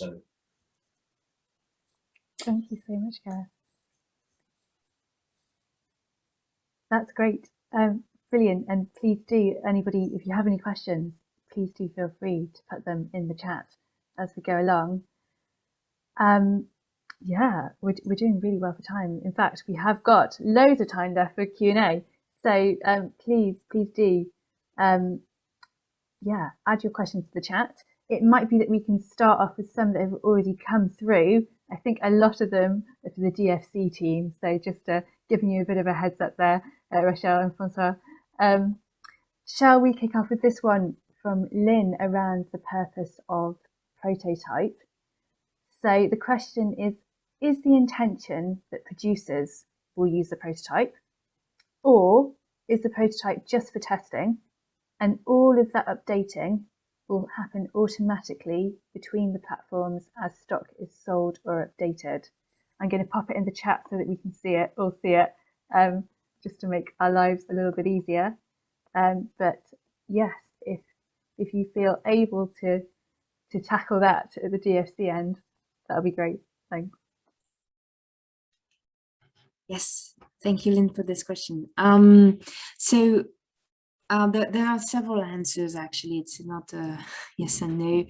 So Thank you so much, Gareth. That's great. Um, brilliant. And please do, anybody, if you have any questions, please do feel free to put them in the chat as we go along. Um, yeah, we're, we're doing really well for time. In fact, we have got loads of time left for Q&A. So um, please, please do, um, yeah, add your questions to the chat. It might be that we can start off with some that have already come through. I think a lot of them are for the DFC team. So just uh, giving you a bit of a heads up there, uh, Rochelle and Francois. Um, shall we kick off with this one from Lynn around the purpose of prototype? So the question is, is the intention that producers will use the prototype or is the prototype just for testing and all of that updating will happen automatically between the platforms as stock is sold or updated. I'm going to pop it in the chat so that we can see it, all see it, um, just to make our lives a little bit easier. Um, but yes, if if you feel able to to tackle that at the DFC end, that'll be great. Thanks. Yes, thank you, Lynn, for this question. Um, so uh, there, there, are several answers, actually. It's not a yes and no.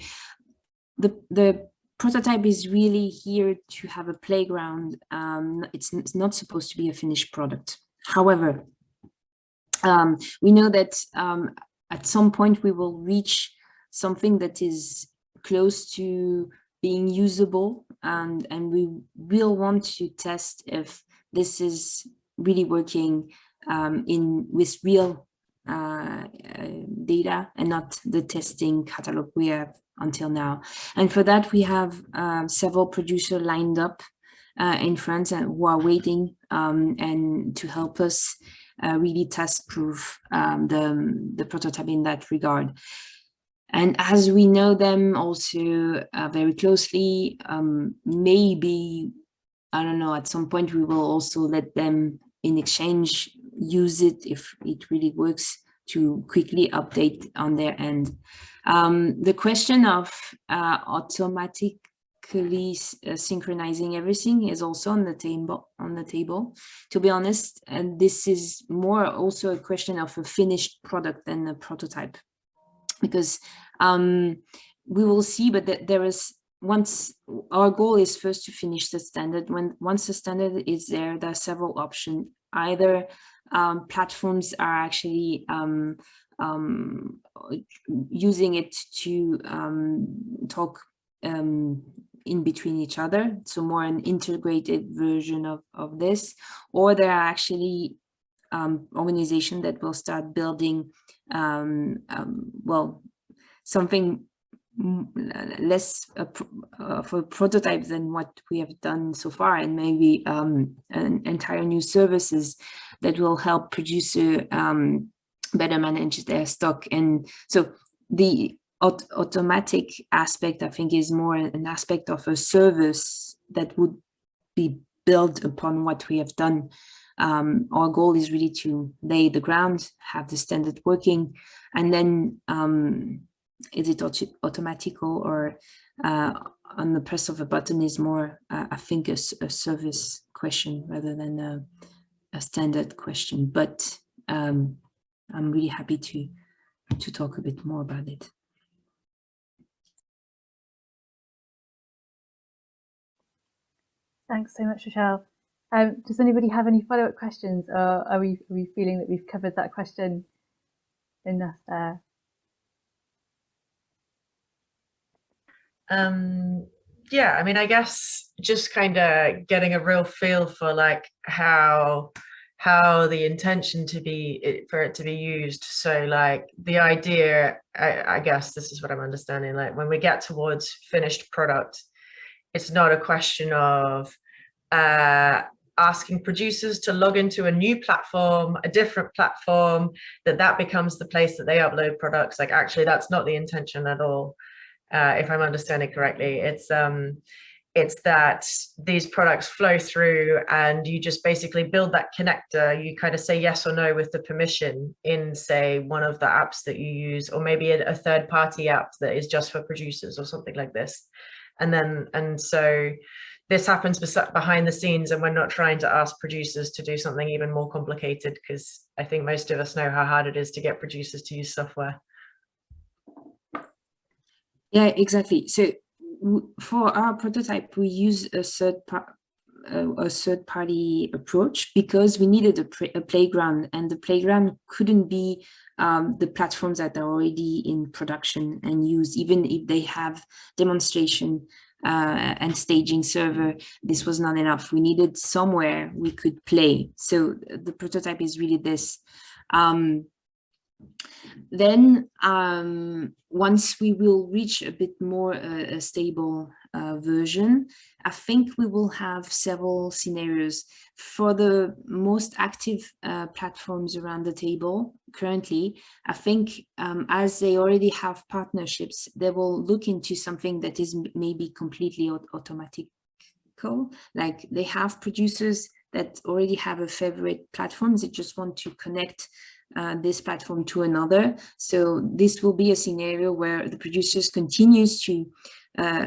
The, the prototype is really here to have a playground. Um, it's, it's not supposed to be a finished product. However, um, we know that um, at some point we will reach something that is close to being usable and, and we will want to test if this is really working um, in with real uh, data and not the testing catalog we have until now. And for that, we have um, several producers lined up uh, in France and who are waiting um, and to help us uh, really test proof um, the, the prototype in that regard. And as we know them also uh, very closely, um, maybe, I don't know, at some point we will also let them in exchange use it if it really works to quickly update on their end. Um, the question of uh, automatically uh, synchronizing everything is also on the table. On the table, to be honest, and this is more also a question of a finished product than a prototype, because um, we will see. But th there is once our goal is first to finish the standard. When once the standard is there, there are several options. Either um, platforms are actually um, um, using it to um, talk um, in between each other, so more an integrated version of, of this, or there are actually um, organizations that will start building, well, something less uh, of a prototype than what we have done so far. And maybe um, an entire new services that will help producer um, better manage their stock. And so the aut automatic aspect I think is more an aspect of a service that would be built upon what we have done. Um, our goal is really to lay the ground, have the standard working, and then um, is it auto automatical or uh, on the press of a button is more, uh, I think, a, a, service question rather than a, a standard question. But um, I'm really happy to to talk a bit more about it. Thanks so much, Rochelle. Um, does anybody have any follow-up questions or are we, are we feeling that we've covered that question enough there? Um, yeah, I mean, I guess just kind of getting a real feel for like how how the intention to be for it to be used. So like the idea, I, I guess this is what I'm understanding. Like when we get towards finished product, it's not a question of uh, asking producers to log into a new platform, a different platform, that that becomes the place that they upload products. Like actually, that's not the intention at all uh, if I'm understanding correctly. It's um, it's that these products flow through and you just basically build that connector. You kind of say yes or no with the permission in say one of the apps that you use, or maybe a, a third party app that is just for producers or something like this. And then, and so this happens behind the scenes and we're not trying to ask producers to do something even more complicated because I think most of us know how hard it is to get producers to use software. Yeah, exactly. So for our prototype, we use a third part a third party approach because we needed a, a, playground and the playground couldn't be um, the platforms that are already in production and used. Even if they have demonstration uh, and staging server this was not enough. We needed somewhere we could play. So the prototype is really this. Um, then um, once we will reach a bit more uh, a stable uh, version, I think we will have several scenarios for the most active uh, platforms around the table currently. I think um, as they already have partnerships, they will look into something that is maybe completely automatic like they have producers that already have a favorite platforms they just want to connect uh, this platform to another. So this will be a scenario where the producers continues to uh,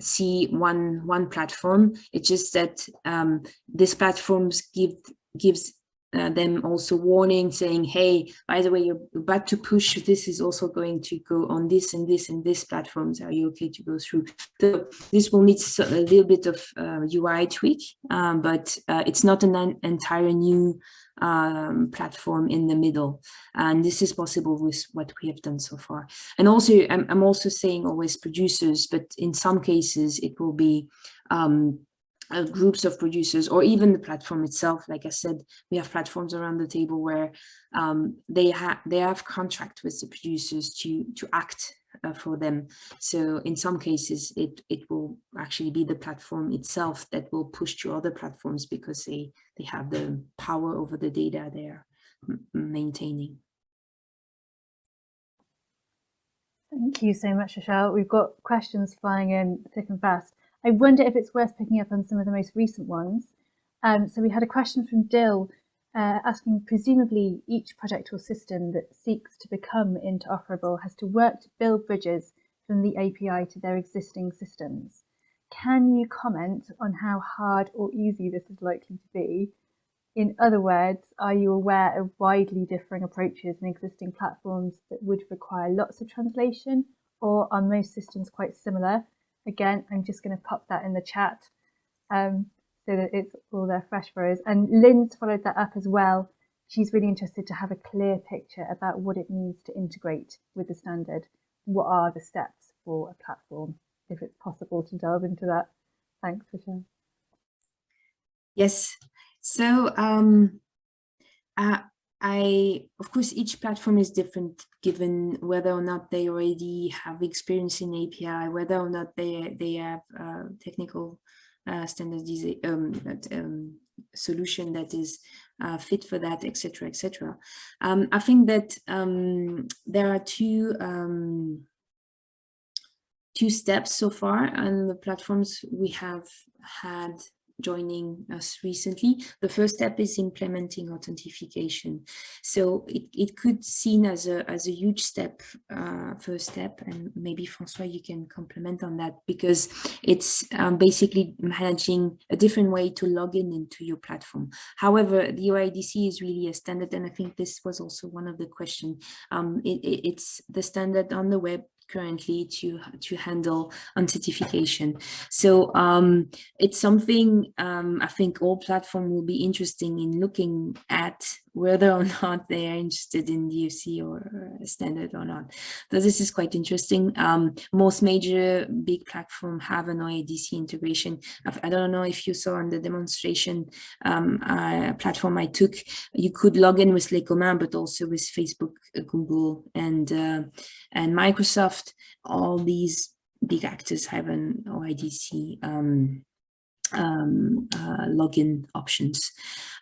see one one platform. It's just that um, this platforms give gives uh, them also warning saying, hey, by the way, you're about to push, this is also going to go on this and this and this platforms. Are you okay to go through? So this will need a little bit of uh, UI tweak, um, but uh, it's not an entire new um, platform in the middle. And this is possible with what we have done so far. And also, I'm, I'm also saying always producers, but in some cases it will be um, uh, groups of producers or even the platform itself. Like I said, we have platforms around the table where um, they have they have contract with the producers to to act uh, for them. So in some cases, it it will actually be the platform itself that will push to other platforms because they they have the power over the data they're maintaining. Thank you so much, Rochelle. We've got questions flying in thick and fast. I wonder if it's worth picking up on some of the most recent ones. Um, so we had a question from Dill uh, asking, presumably each project or system that seeks to become interoperable has to work to build bridges from the API to their existing systems. Can you comment on how hard or easy this is likely to be? In other words, are you aware of widely differing approaches in existing platforms that would require lots of translation, or are most systems quite similar Again, I'm just going to pop that in the chat um, so that it's all there fresh for us. And Lynn's followed that up as well. She's really interested to have a clear picture about what it means to integrate with the standard. What are the steps for a platform, if it's possible to delve into that. Thanks, Michelle. Yes. So um, uh, I, of course, each platform is different given whether or not they already have experience in API, whether or not they they have uh, technical uh, standardization um, um, solution that is uh, fit for that, etc., etc. Um, I think that um, there are two um, two steps so far on the platforms we have had joining us recently. The first step is implementing authentication. So it, it could seen as a, as a huge step, uh, first step, and maybe Francois, you can complement on that because it's um, basically managing a different way to log in into your platform. However, the OIDC is really a standard, and I think this was also one of the questions. Um, it, it, it's the standard on the web currently to to handle authentication. So um, it's something um, I think all platform will be interesting in looking at whether or not they are interested in DFC or standard or not. So this is quite interesting. Um, most major big platform have an OIDC integration. I don't know if you saw on the demonstration um, uh, platform I took, you could log in with Les Communs, but also with Facebook, uh, Google, and uh, and Microsoft. All these big actors have an OIDC um, um, uh, login options.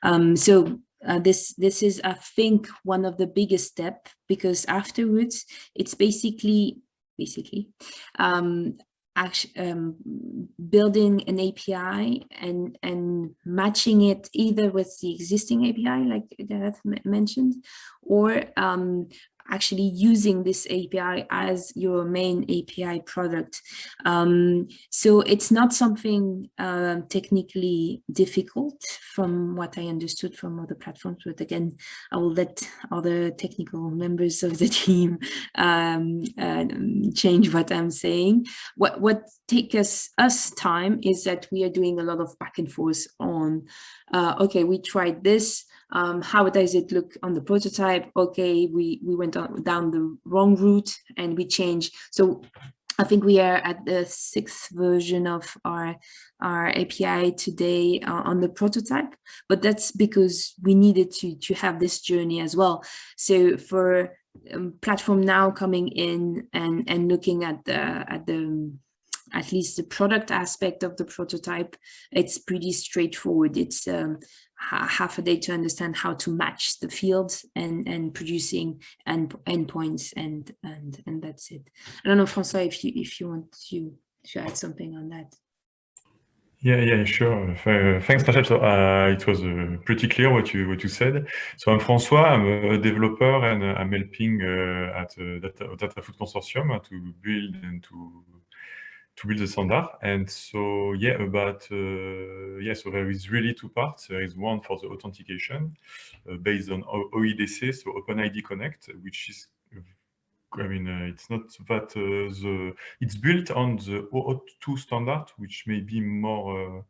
Um, so uh, this this is I think one of the biggest step because afterwards it's basically basically um, actually um, building an API and and matching it either with the existing API like Gareth mentioned or um, actually using this API as your main API product. Um, so it's not something uh, technically difficult from what I understood from other platforms, but again, I will let other technical members of the team um, uh, change what I'm saying. What, what takes us, us time is that we are doing a lot of back and forth on, uh, okay, we tried this, um, how does it look on the prototype? Okay, we, we went on, down the wrong route and we changed. So I think we are at the sixth version of our, our API today uh, on the prototype, but that's because we needed to, to have this journey as well. So for um, platform now coming in and, and looking at the, at the at least the product aspect of the prototype, it's pretty straightforward. It's um, half a day to understand how to match the fields and and producing end endpoints and and and that's it. I don't know, Francois, if you if you want to to add something on that. Yeah, yeah, sure. Uh, thanks, Rachel. So uh, it was uh, pretty clear what you what you said. So I'm François. I'm a developer and I'm helping uh, at Data, Data Food Consortium to build and to to build the standard. And so, yeah, about, uh, yeah, so there is really two parts. There is one for the authentication uh, based on OIDC, so OpenID Connect, which is, I mean, uh, it's not that uh, the, it's built on the OAuth 2 standard, which may be more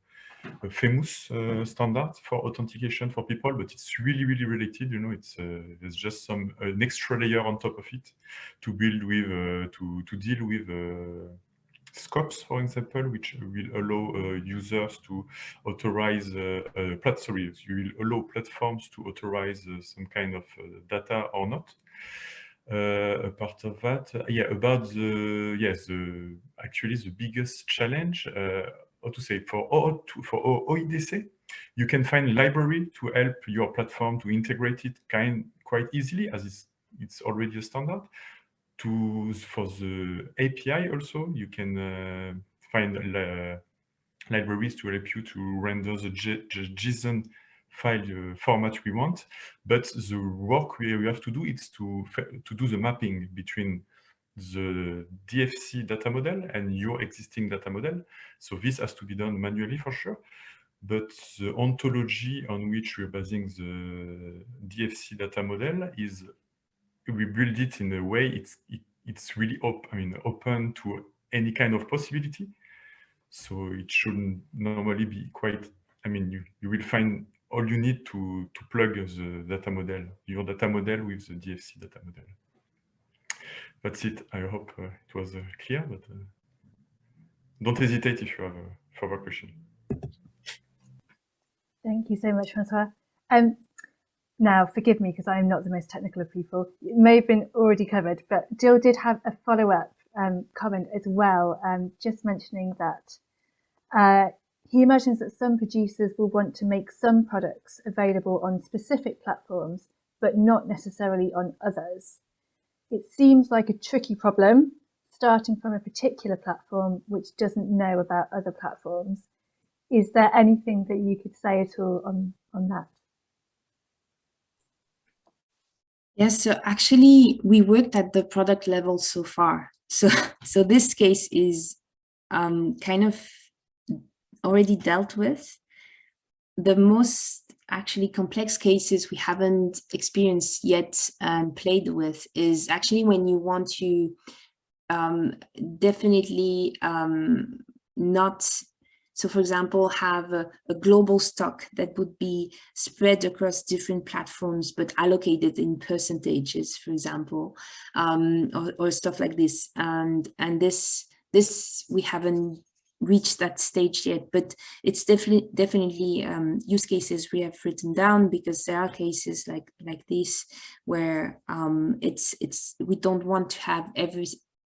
uh, famous uh, standard for authentication for people, but it's really, really related. You know, it's there's just some an extra layer on top of it to build with, to to deal with scopes, for example, which will allow uh, users to authorize, uh, uh, sorry, you will allow platforms to authorize some kind of data or not. a part of that, yeah, about the, yes, the, actually the biggest challenge, how to say, for, o for OIDC, you can find library to help your platform to integrate it kind quite easily as it's, it's already a standard to for the API also, you can uh, find uh, libraries to help you to render the, JSON file uh, format we want. But the work we, we have to do is to, to do the mapping between the DFC data model and your existing data model. So this has to be done manually for sure. But the ontology on which we're basing the DFC data model is we build it in a way it's it, it's really op I mean open to any kind of possibility. So it shouldn't normally be quite. I mean, you you will find all you need to to plug the data model, your data model with the DFC data model. That's it. I hope uh, it was uh, clear, but uh, don't hesitate if you have a further question. Thank you so much, Francois. Um, now, forgive me because I'm not the most technical of people. It may have been already covered, but Jill did have a follow-up um, comment as well, um, just mentioning that uh, he imagines that some producers will want to make some products available on specific platforms, but not necessarily on others. It seems like a tricky problem, starting from a particular platform which doesn't know about other platforms. Is there anything that you could say at all on, on that? Yes, so actually we worked at the product level so far. So, so this case is um, kind of already dealt with. The most actually complex cases we haven't experienced yet and played with is actually when you want to um, definitely um, not so for example, have a, a, global stock that would be spread across different platforms, but allocated in percentages, for example, um, or, or, stuff like this. And, and this, this we haven't reached that stage yet, but it's definitely definitely um, use cases we have written down because there are cases like like this where um, it's it's we don't want to have every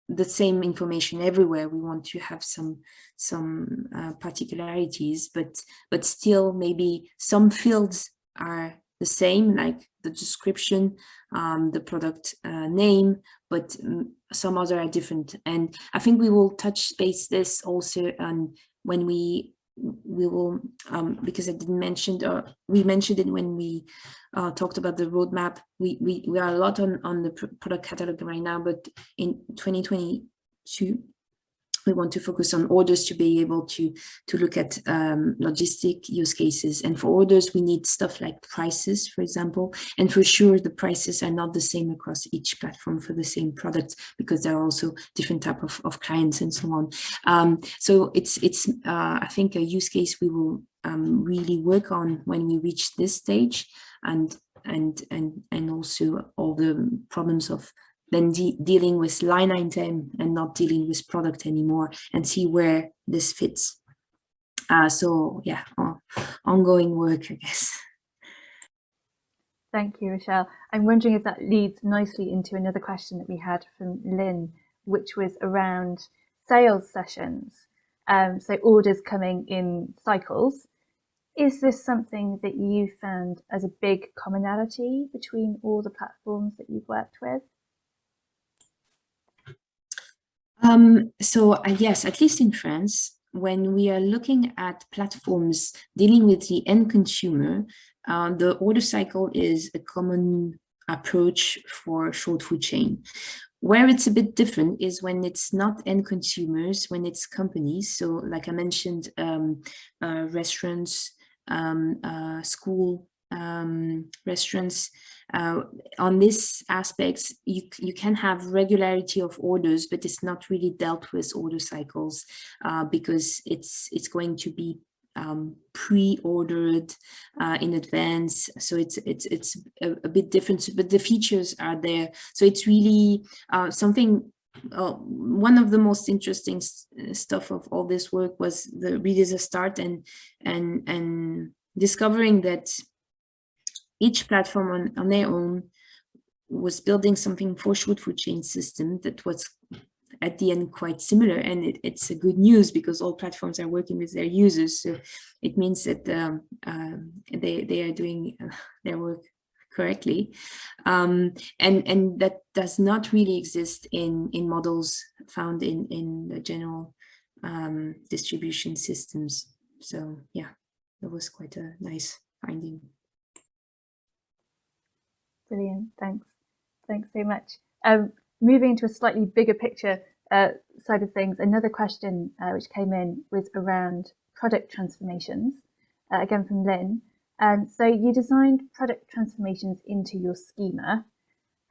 the same information everywhere. We want to have some some uh, particularities, but but still maybe some fields are the same, like the description, um, the product uh, name, but um, some other are different. And I think we will touch base this also on when we we will, um, because I didn't mention, or we mentioned it when we uh, talked about the roadmap. We, we, we are a lot on, on the product catalog right now, but in 2022, we want to focus on orders to be able to to look at um, logistic use cases. And for orders we need stuff like prices for example. And for sure the prices are not the same across each platform for the same products because there are also different type of, of clients and so on. Um, so it's it's uh, I think a use case we will um, really work on when we reach this stage and and and and also all the problems of then de dealing with line item and not dealing with product anymore and see where this fits. Uh, so yeah, ongoing work, I guess. Thank you, Rochelle. I'm wondering if that leads nicely into another question that we had from Lynn, which was around sales sessions. Um, so orders coming in cycles. Is this something that you found as a big commonality between all the platforms that you've worked with? Um, so uh, yes, at least in France, when we are looking at platforms dealing with the end consumer, uh, the order cycle is a common approach for short food chain. where it's a bit different is when it's not end consumers, when it's companies. So like I mentioned, um, uh, restaurants, um, uh, school um, restaurants. Uh, on this aspects, you, you can have regularity of orders, but it's not really dealt with order cycles uh, because it's it's going to be um, pre-ordered uh, in advance. So it's it's it's a, a, bit different, but the features are there. So it's really uh, something. Uh, one of the most interesting stuff of all this work was the read as a start and and and discovering that each platform on, on their own was building something for short food chain system that was at the end quite similar. And it, it's a good news because all platforms are working with their users. So it means that um, um, they, they are doing uh, their work correctly. Um, and and that does not really exist in in models found in in the general um, distribution systems. So yeah that was quite a nice finding Brilliant, thanks. Thanks so much. Um, moving to a slightly bigger picture uh, side of things, another question uh, which came in was around product transformations, uh, again from Lynn. Um, so you designed product transformations into your schema,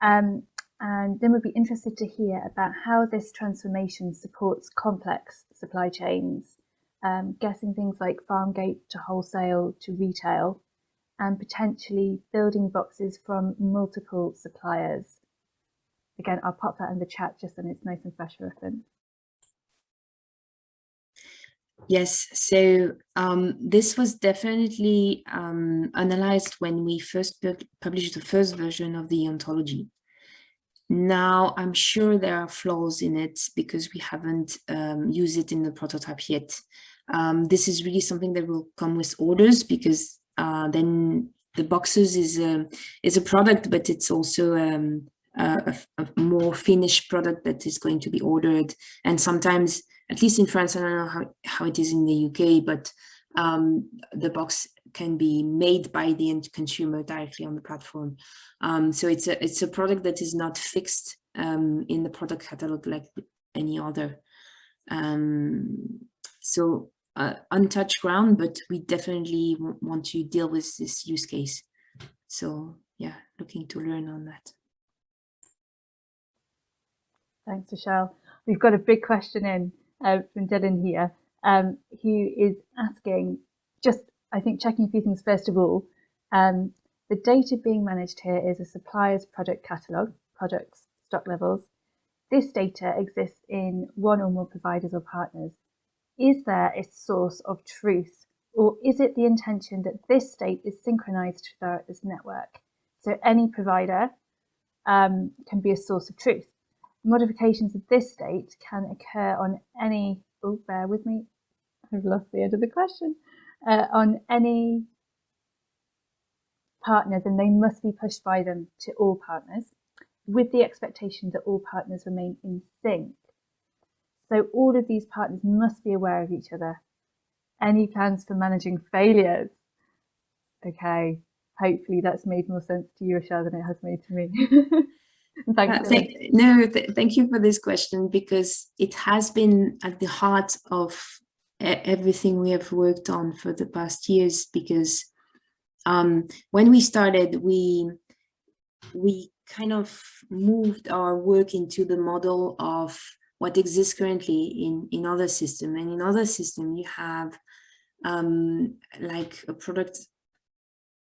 um, and Lynn would be interested to hear about how this transformation supports complex supply chains, um, guessing things like farm gate to wholesale to retail, and potentially building boxes from multiple suppliers. Again, I'll pop that in the chat just so it's nice and fresh for reference. Yes, so um, this was definitely um, analyzed when we first published the first version of the ontology. Now, I'm sure there are flaws in it because we haven't um, used it in the prototype yet. Um, this is really something that will come with orders because uh, then the boxes is a, is a product, but it's also um, a, a, more finished product that is going to be ordered. And sometimes, at least in France, I don't know how, how it is in the UK, but um, the box can be made by the end consumer directly on the platform. Um, so it's a it's a product that is not fixed um, in the product catalog like any other. Um, so uh, untouched ground, but we definitely want to deal with this use case. So yeah, looking to learn on that. Thanks, Michelle. We've got a big question in uh, from Dylan here, um, who is asking, just I think checking a few things first of all. Um, the data being managed here is a supplier's product catalogue, products, stock levels. This data exists in one or more providers or partners is there a source of truth or is it the intention that this state is synchronized throughout this network? So any provider um, can be a source of truth. Modifications of this state can occur on any, oh, bear with me, I've lost the end of the question, uh, on any partner, then they must be pushed by them to all partners with the expectation that all partners remain in sync so all of these partners must be aware of each other. Any plans for managing failures? Okay, hopefully that's made more sense to you, Rochelle, than it has made to me. Thanks. Uh, thank, no, th thank you for this question because it has been at the heart of everything we have worked on for the past years because um, when we started, we we kind of moved our work into the model of what exists currently in, in other system. And in other system, you have um, like a product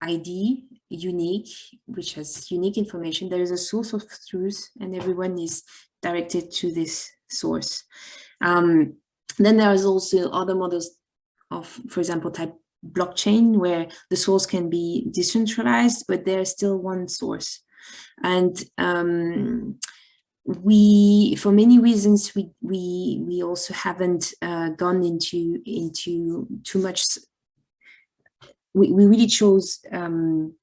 ID unique, which has unique information. There is a source of truth and everyone is directed to this source. Um, then there is also other models of, for example, type blockchain, where the source can be decentralized, but there's still one source. And um, we for many reasons we we we also haven't uh, gone into into too much we, we really chose um,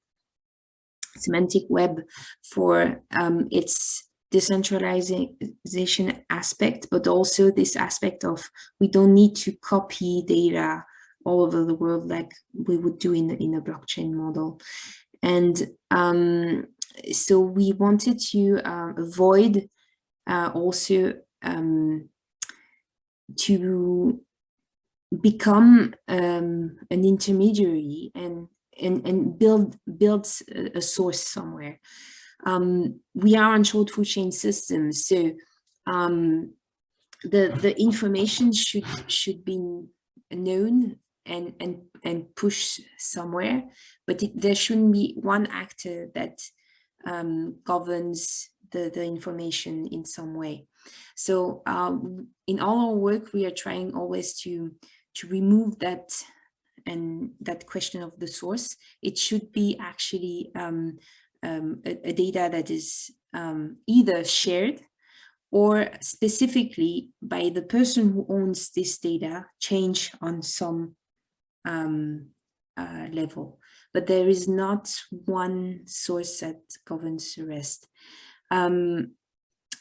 semantic web for um, its decentralization aspect but also this aspect of we don't need to copy data all over the world like we would do in, in a blockchain model. And um, so we wanted to uh, avoid uh, also um, to become um, an intermediary and and and build build a, source somewhere. Um, we are on short food chain systems, so um, the the information should should be known and and and push somewhere, but it, there shouldn't be one actor that um, governs the the information in some way. So um, in all our work, we are trying always to to remove that and that question of the source. It should be actually um, um, a, a, data that is um, either shared or specifically by the person who owns this data change on some um, uh, level. But there is not one source that governs the rest. Um,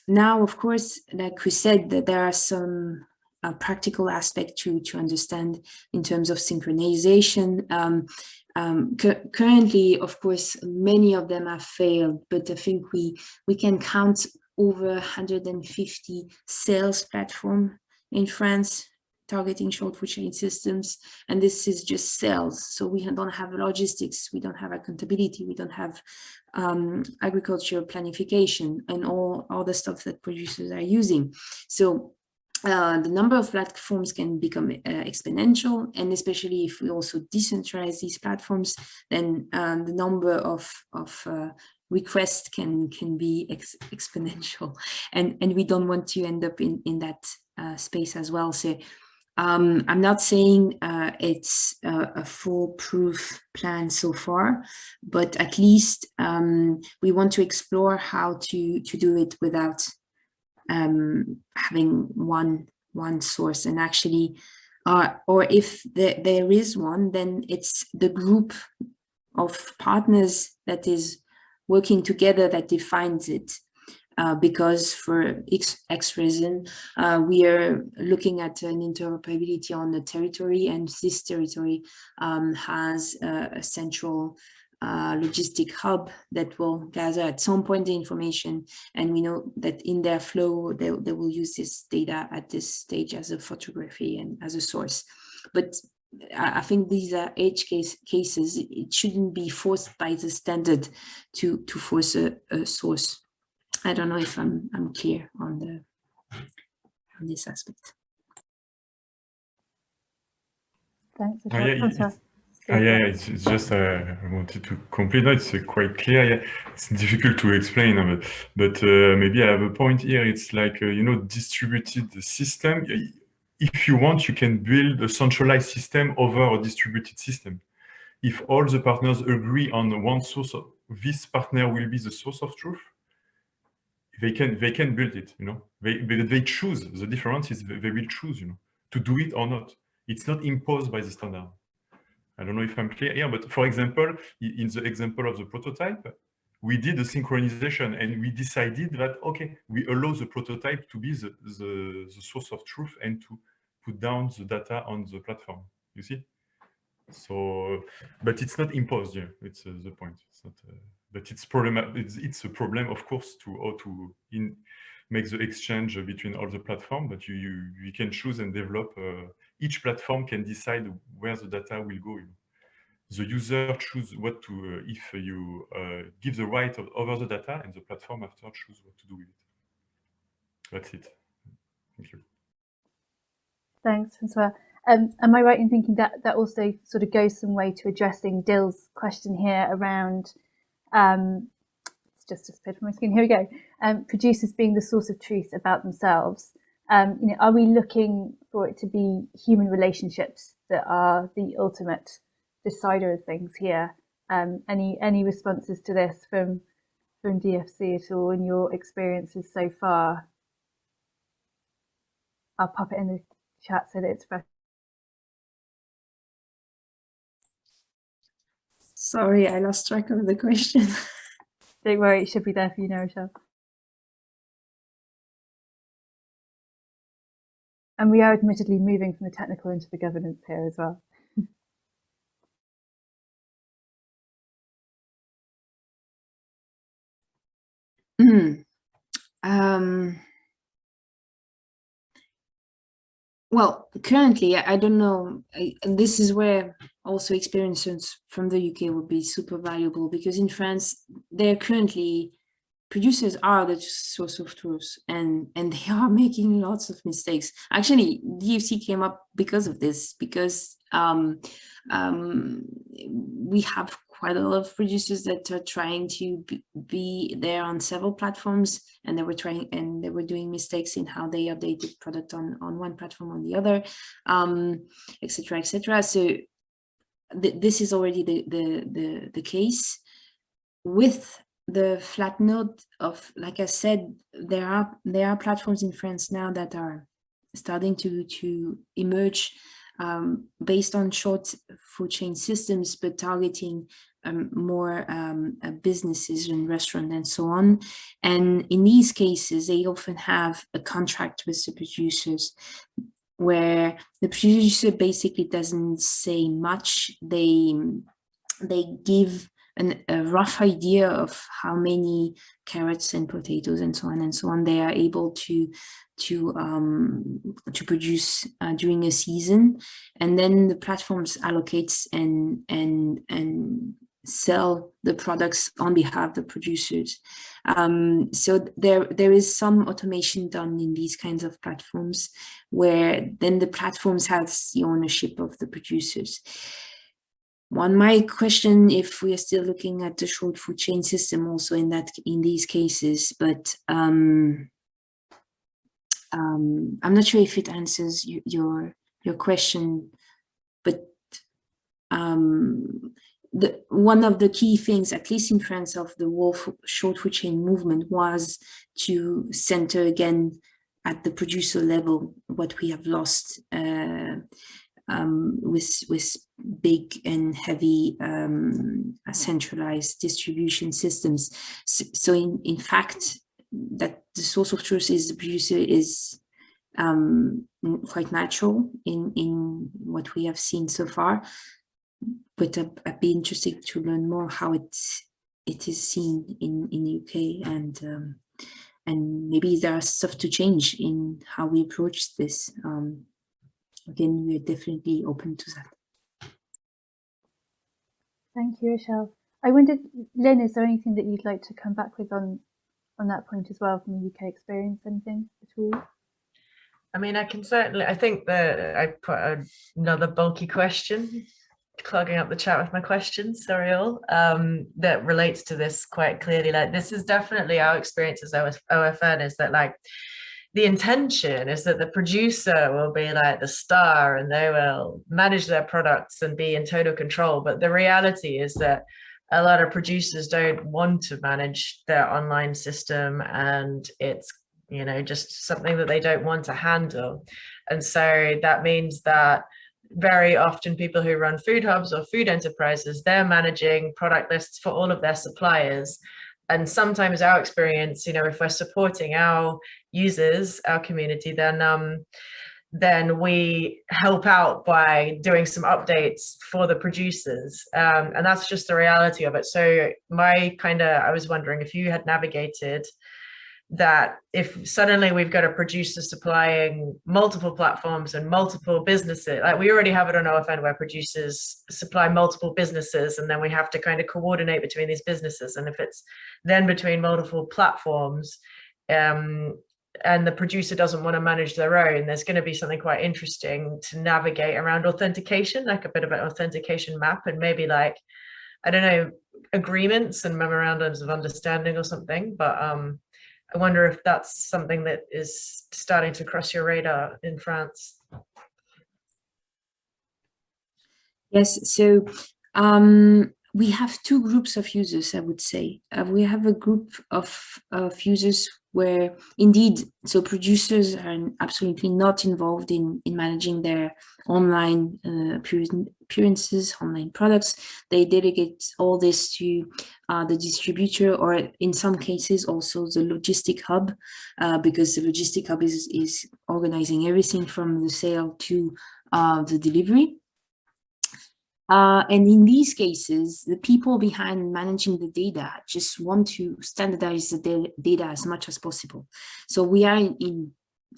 now, of course, like we said, that there are some uh, practical aspect to, to understand in terms of synchronization. Um, um, currently, of course, many of them have failed, but I think we, we can count over 150 sales platform in France targeting short food chain systems. And this is just sales. So we don't have logistics, we don't have accountability, we don't have um, agricultural planification and all, all the stuff that producers are using. So uh, the number of platforms can become uh, exponential and especially if we also decentralize these platforms then um, the number of, of uh, requests can can be ex exponential and and we don't want to end up in in that uh, space as well so um, I'm not saying uh, it's a, a foolproof plan so far, but at least um, we want to explore how to, to do it without um, having one, one source. And actually, uh, or if the, there is one, then it's the group of partners that is working together that defines it uh, because for X, X reason, uh, we are looking at an interoperability on the territory and this territory um, has a, a central uh, logistic hub that will gather at some point the information and we know that in their flow they, they will use this data at this stage as a photography and as a source but I think these are edge case cases. It shouldn't be forced by the standard to to force a, a source I don't know if I'm I'm clear on the on this aspect. Thanks. Oh, yeah, it's, oh, yeah, it's, it's just uh, I wanted to complete. No, it's uh, quite clear. Yeah, it's difficult to explain, but but uh, maybe I have a point here. It's like uh, you know distributed system. If you want, you can build a centralized system over a distributed system. If all the partners agree on one source, of, this partner will be the source of truth they can they can build it you know? They they choose. The difference is they will choose you know to do it or not. It's not imposed by the standard. I don't know if i'm clear. Here but for example in the example of the prototype we did a synchronization and we decided that okay we allow the prototype to be the, the, the source of truth and to put down the data on the platform you see? So but it's not imposed yeah. It's uh, the point. It's not uh, but it's problem it's, it's a problem of course to how to in make the exchange between all the platform but you you, you can choose and develop uh, each platform can decide where the data will go the user choose what to uh, if you uh, give the right of, over the data and the platform after choose what to do with it. That's it. Thank you. Thanks francois. Um, am I right in thinking that that also sort of goes some way to addressing Dill's question here around um, it's just disappeared from my screen. Here we go. Um, producers being the source of truth about themselves. Um, you know, are we looking for it to be human relationships that are the ultimate decider of things here? Um, any any responses to this from from DFC at all in your experiences so far? I'll pop it in the chat so that it's fresh. Sorry, I lost track of the question. Don't worry, it should be there for you now, Rochelle. And we are admittedly moving from the technical into the governance here as well. mm. um, Well, currently, I don't know, I- this is where also experiences from the UK would be super valuable because in France, they're currently, producers are the source of truth and, and they are making lots of mistakes. Actually, DFC came up because of this, because um, um, we have quite a lot of producers that are trying to be, there on several platforms and they were trying and they were doing mistakes in how they updated product on on one platform on the other um etc etc so th this is already the, the the the case. With the flat note of like i said there are there are platforms in france now that are starting to to emerge um, based on short food chain systems, but targeting um, more um, uh, businesses and restaurants and so on. And in these cases, they often have a contract with the producers where the producer basically doesn't say much. They, they give an, a rough idea of how many carrots and potatoes and so on and so on they are able to to um, to produce uh, during a season, and then the platforms allocates and and and sell the products on behalf of the producers. Um, so there there is some automation done in these kinds of platforms, where then the platforms have the ownership of the producers. One might question if we are still looking at the short food chain system also in that in these cases, but um, um, I'm not sure if it answers you, your your question, but um, the one of the key things, at least in France, of the Wolf short food chain movement was to center again at the producer level what we have lost uh, um, with with big and heavy um, centralized distribution systems. So, in in fact, that the source of truth is the producer is um, quite natural in, in what we have seen so far. But I'd, I'd be interested to learn more how it's, it is seen in, in UK and um, and maybe there are stuff to change in how we approach this. Um, again, we're definitely open to that. Thank you, Rochelle. I wondered, Lynn, is there anything that you'd like to come back with on on that point as well from the UK experience, anything at all? I mean, I can certainly, I think that I put another bulky question, clogging up the chat with my questions, sorry all, um, that relates to this quite clearly. Like this is definitely our experience as OFN is that like, the intention is that the producer will be like the star and they will manage their products and be in total control. But the reality is that a lot of producers don't want to manage their online system and it's you know just something that they don't want to handle and so that means that very often people who run food hubs or food enterprises they're managing product lists for all of their suppliers and sometimes our experience you know if we're supporting our users our community then um then we help out by doing some updates for the producers um, and that's just the reality of it. So my kind of i was wondering if you had navigated that if suddenly we've got a producer supplying multiple platforms and multiple businesses like we already have it on OFN where producers supply multiple businesses and then we have to kind of coordinate between these businesses and if it's then between multiple platforms um, and the producer doesn't want to manage their own, there's going to be something quite interesting to navigate around authentication, like a bit of an authentication map and maybe like, I don't know, agreements and memorandums of understanding or something. But um, I wonder if that's something that is starting to cross your radar in France. Yes, so um, we have two groups of users, I would say. Uh, we have a group of, of users where indeed, so producers are absolutely not involved in, in managing their online uh, appearances, online products. They delegate all this to uh, the distributor or in some cases also the logistic hub, uh, because the logistic hub is, is organizing everything from the sale to uh, the delivery. Uh, and in these cases, the people behind managing the data just want to standardize the data as much as possible. So we are in, in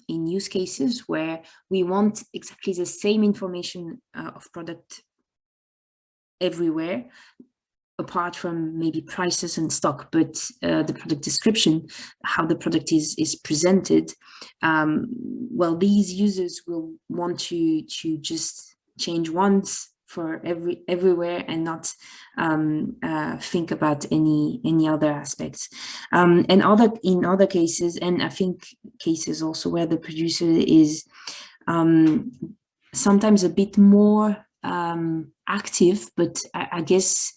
in use cases where we want exactly the same information uh, of product everywhere apart from maybe prices and stock, but uh, the product description, how the product is is presented, um, well, these users will want to to just change once for every everywhere and not um, uh, think about any any other aspects. Um, and other in other cases, and I think cases also where the producer is um, sometimes a bit more um, active, but I, I guess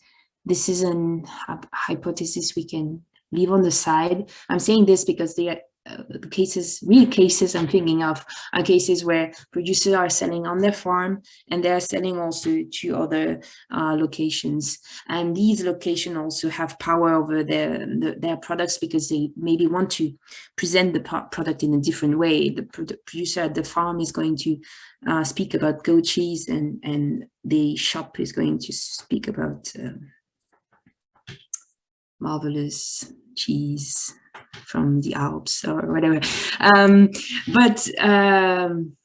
this is an hypothesis we can leave on the side. I'm saying this because the, uh, the cases, real cases I'm thinking of are cases where producers are selling on their farm and they're selling also to other uh, locations. And these locations also have power over their, the, their products because they maybe want to present the product in a different way. The producer at the farm is going to uh, speak about goat cheese and, and the shop is going to speak about um, marvelous cheese from the Alps or whatever. Um, but um,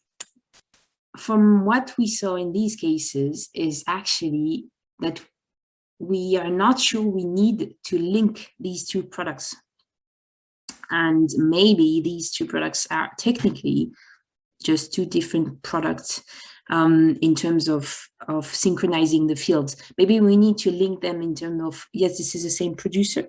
from what we saw in these cases is actually that we are not sure we need to link these two products. And maybe these two products are technically just two different products um, in terms of, of synchronizing the fields. Maybe we need to link them in terms of, yes, this is the same producer,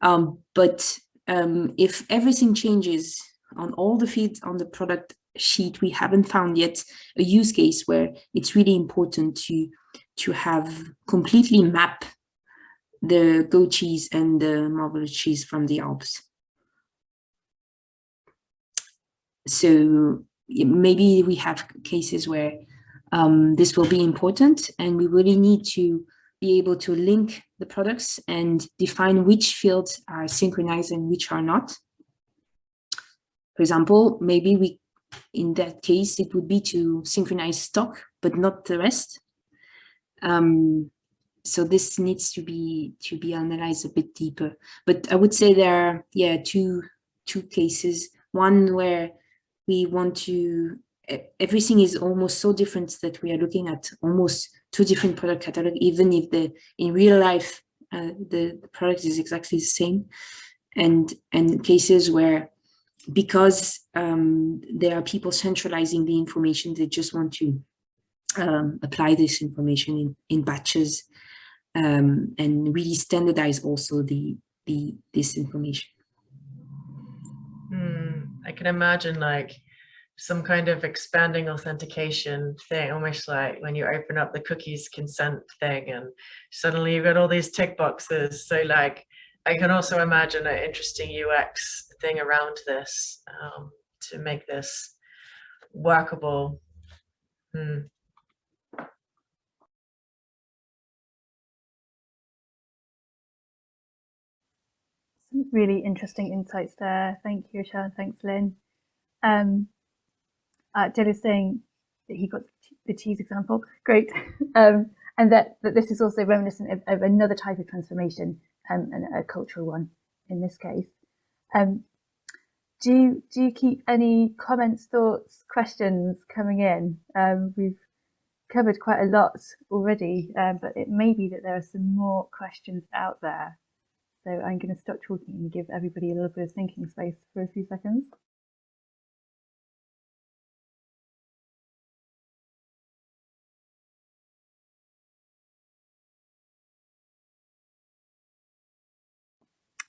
um, but um, if everything changes on all the feeds on the product sheet, we haven't found yet a use case where it's really important to, to have completely map the goat cheese and the marvelous cheese from the Alps. So maybe we have cases where um, this will be important and we really need to be able to link the products and define which fields are synchronized and which are not. For example, maybe we, in that case, it would be to synchronize stock, but not the rest. Um, so this needs to be to be analyzed a bit deeper. But I would say there are, yeah, two two cases. One where we want to everything is almost so different that we are looking at almost two different product catalog even if the in real life uh, the, the, product is exactly the same. And and cases where because um, there are people centralizing the information they just want to um, apply this information in, in batches um, and really standardize also the the this information I can imagine like some kind of expanding authentication thing, almost like when you open up the cookies consent thing and suddenly you've got all these tick boxes. So like, I can also imagine an interesting UX thing around this um, to make this workable. Hmm. Really interesting insights there. Thank you, Rochelle. Thanks, Lynn. Um, uh, is saying that he got the cheese example. Great. Um, and that, that this is also reminiscent of, of another type of transformation, um, and a cultural one in this case. Um, do you, do you keep any comments, thoughts, questions coming in? Um, we've covered quite a lot already, um, but it may be that there are some more questions out there. So I'm going to stop talking and give everybody a little bit of thinking space for a few seconds.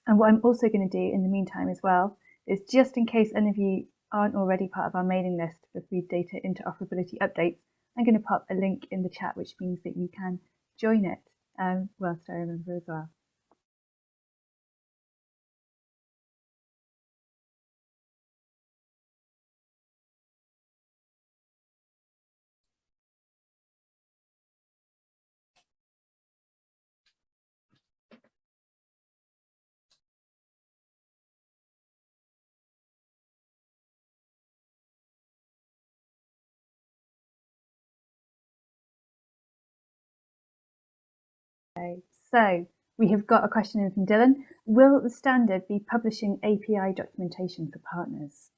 And what I'm also going to do in the meantime as well is just in case any of you aren't already part of our mailing list for food data interoperability updates, I'm going to pop a link in the chat, which means that you can join it um, whilst I remember as well. So we have got a question in from Dylan. Will the standard be publishing API documentation for partners?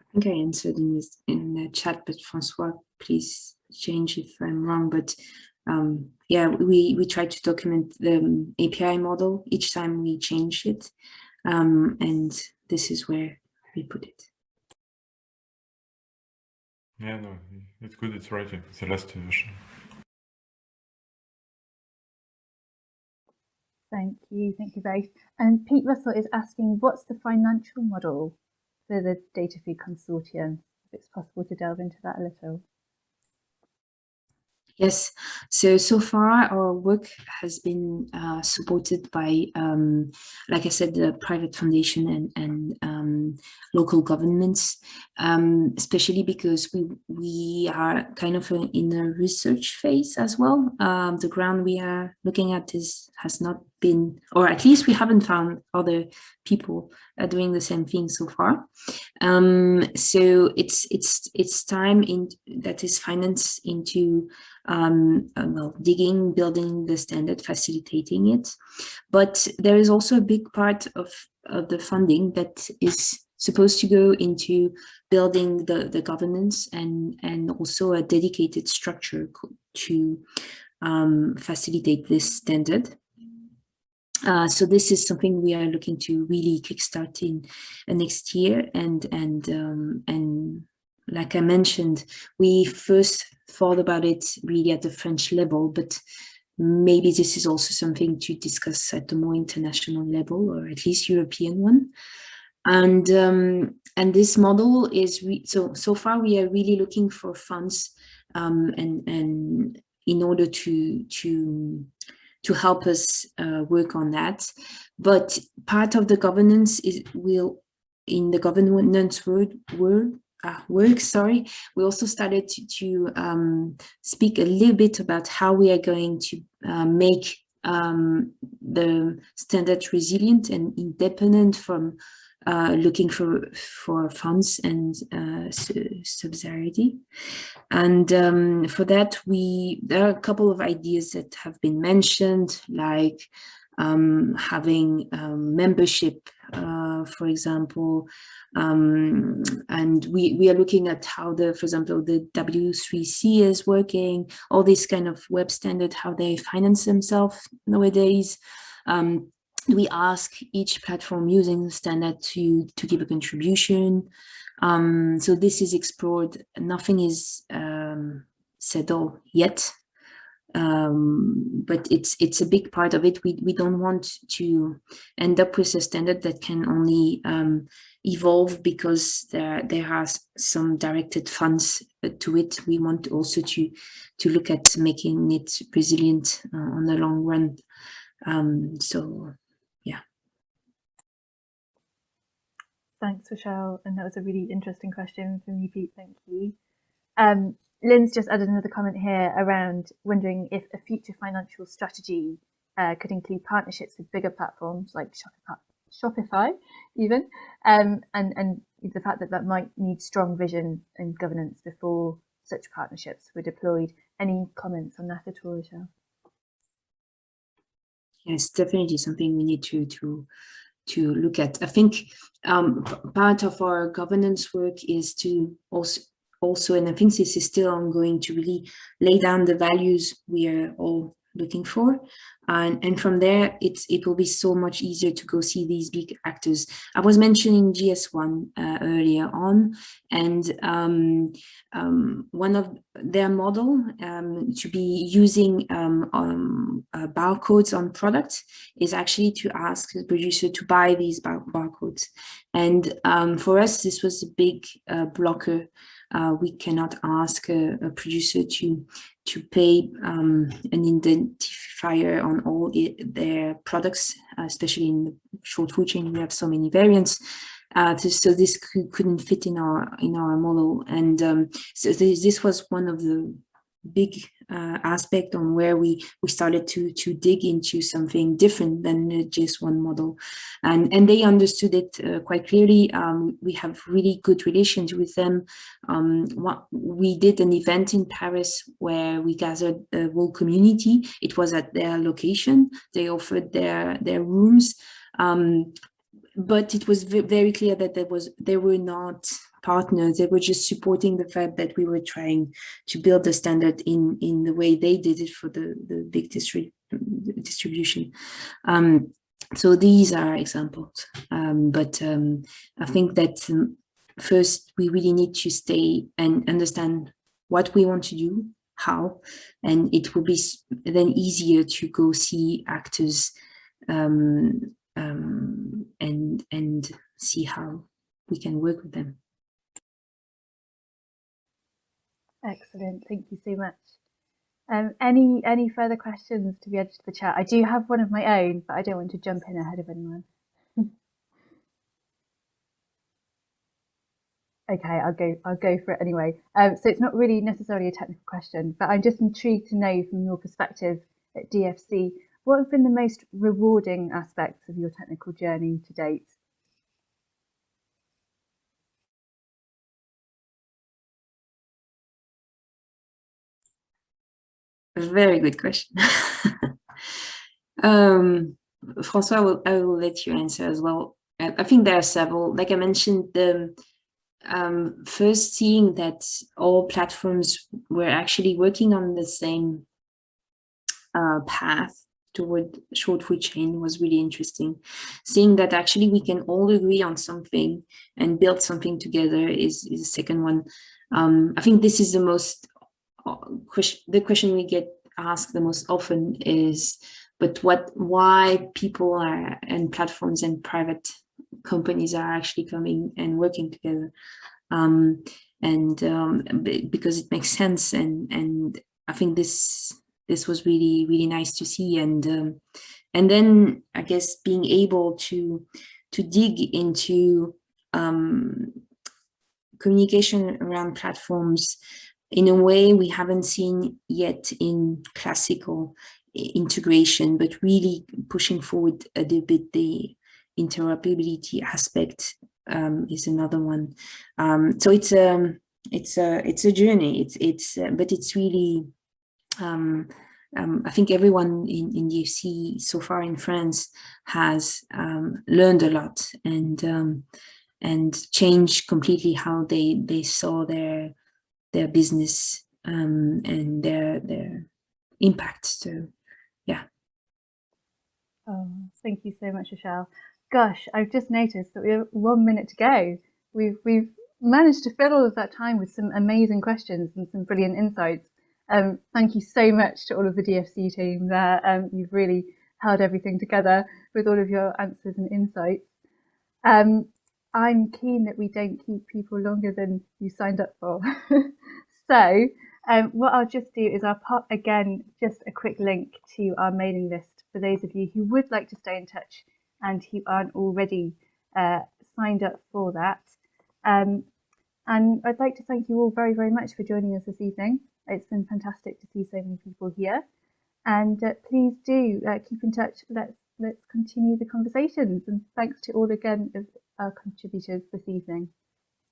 I think I answered in, this, in the chat, but Francois, please change if I'm wrong. But um, yeah, we, we try to document the um, API model each time we change it. Um, and this is where we put it. Yeah, no, it's good. It's right. It's the last version. Thank you. Thank you both. And Pete Russell is asking, what's the financial model for the Data Food Consortium? If it's possible to delve into that a little. Yes, so so far our work has been uh, supported by, um, like I said, the private foundation and, and um, local governments, um, especially because we we are kind of in a research phase as well. Um, the ground we are looking at is has not been, or at least we haven't found other people uh, doing the same thing so far. Um, so it's it's it's time in that is financed into um, uh, well, digging, building the standard, facilitating it. But there is also a big part of, of the funding that is supposed to go into building the, the governance and, and also a dedicated structure to um, facilitate this standard. Uh, so this is something we are looking to really kickstart in uh, next year and and um, and like I mentioned, we first thought about it really at the French level, but maybe this is also something to discuss at the more international level or at least European one. And um, and this model is so so far we are really looking for funds um, and and in order to to to help us uh, work on that. But part of the governance is will in the governance world, world uh, work, sorry, we also started to, to um, speak a little bit about how we are going to uh, make um, the standard resilient and independent from uh, looking for for funds and uh, subsidiarity. And um, for that, we there are a couple of ideas that have been mentioned, like um, having um, membership, uh, for example, um, and we, we are looking at how the, for example, the W3C is working, all these kind of web standard, how they finance themselves nowadays. Um, we ask each platform using the standard to, to give a contribution. Um, so this is explored, nothing is um, settled yet, um, but it's it's a big part of it. We we don't want to end up with a standard that can only um, evolve because there there are some directed funds to it. We want also to to look at making it resilient uh, on the long run. Um, so, yeah. Thanks, Rochelle. And that was a really interesting question from you, Pete. Thank you. Um, Lynn's just added another comment here around wondering if a future financial strategy uh, could include partnerships with bigger platforms like Shopify, even, um, and, and the fact that that might need strong vision and governance before such partnerships were deployed. Any comments on that at all, Rochelle? Yes, definitely something we need to to to look at. I think um, part of our governance work is to also also, and I think this is still ongoing to really lay down the values we are all looking for. And, and from there, it's, it will be so much easier to go see these big actors. I was mentioning GS1 uh, earlier on, and um, um, one of their model um, to be using um, um, uh, barcodes on products is actually to ask the producer to buy these bar barcodes. And for us, this was a big uh, blocker uh, we cannot ask a, a, producer to to pay um, an identifier on all it, their products, uh, especially in the short food chain. We have so many variants. Uh, so this could, not fit in our in our model, and um, so this, this was one of the big uh, aspect on where we we started to to dig into something different than just one model. And and they understood it uh, quite clearly. Um, we have really good relations with them. Um, what, we did an event in Paris where we gathered the whole community. It was at their location. They offered their their rooms. Um, but it was very clear that there was there were not partners. They were just supporting the fact that we were trying to build the standard in, in the way they did it for the, the big distri distribution. Um, so these are examples, um, but um, I think that um, first we really need to stay and understand what we want to do, how, and it will be then easier to go see actors um, um, and and see how we can work with them. Excellent, thank you so much. Um, any any further questions to be added to the chat? I do have one of my own, but I don't want to jump in ahead of anyone. okay, I'll go. I'll go for it anyway. Um, so it's not really necessarily a technical question, but I'm just intrigued to know from your perspective at DFC, what have been the most rewarding aspects of your technical journey to date? Very good question. um, Francois, I will, I will let you answer as well. I, think there are several, like I mentioned, the um, first seeing that all platforms were actually working on the same uh, path toward short food chain was really interesting. Seeing that actually we can all agree on something and build something together is, is the second one. Um, I think this is the most question, the question we get asked the most often is, but what, why people are and platforms and private companies are actually coming and working together. Um, and um, because it makes sense and, and I think this this was really, really nice to see. And um, and then I guess being able to to dig into um, communication around platforms in a way we haven't seen yet in classical integration, but really pushing forward a little bit the interoperability aspect um, is another one. Um, so it's a um, it's a it's a journey. It's it's uh, but it's really um, um, I think everyone in, in DFC so far in France has um, learned a lot and and changed completely how they they saw their their business um, and their their impact. So yeah. Oh, thank you so much, Michelle. Gosh, I've just noticed that we have one minute to go. We've we've managed to fill all of that time with some amazing questions and some brilliant insights. Um, thank you so much to all of the DFC team there. Um, you've really held everything together with all of your answers and insights. Um, I'm keen that we don't keep people longer than you signed up for. so um, what I'll just do is I'll pop again just a quick link to our mailing list for those of you who would like to stay in touch and who aren't already uh, signed up for that. Um, and I'd like to thank you all very, very much for joining us this evening. It's been fantastic to see so many people here. And uh, please do uh, keep in touch. Let's let's continue the conversations. And thanks to all again of Uh, contributors this evening.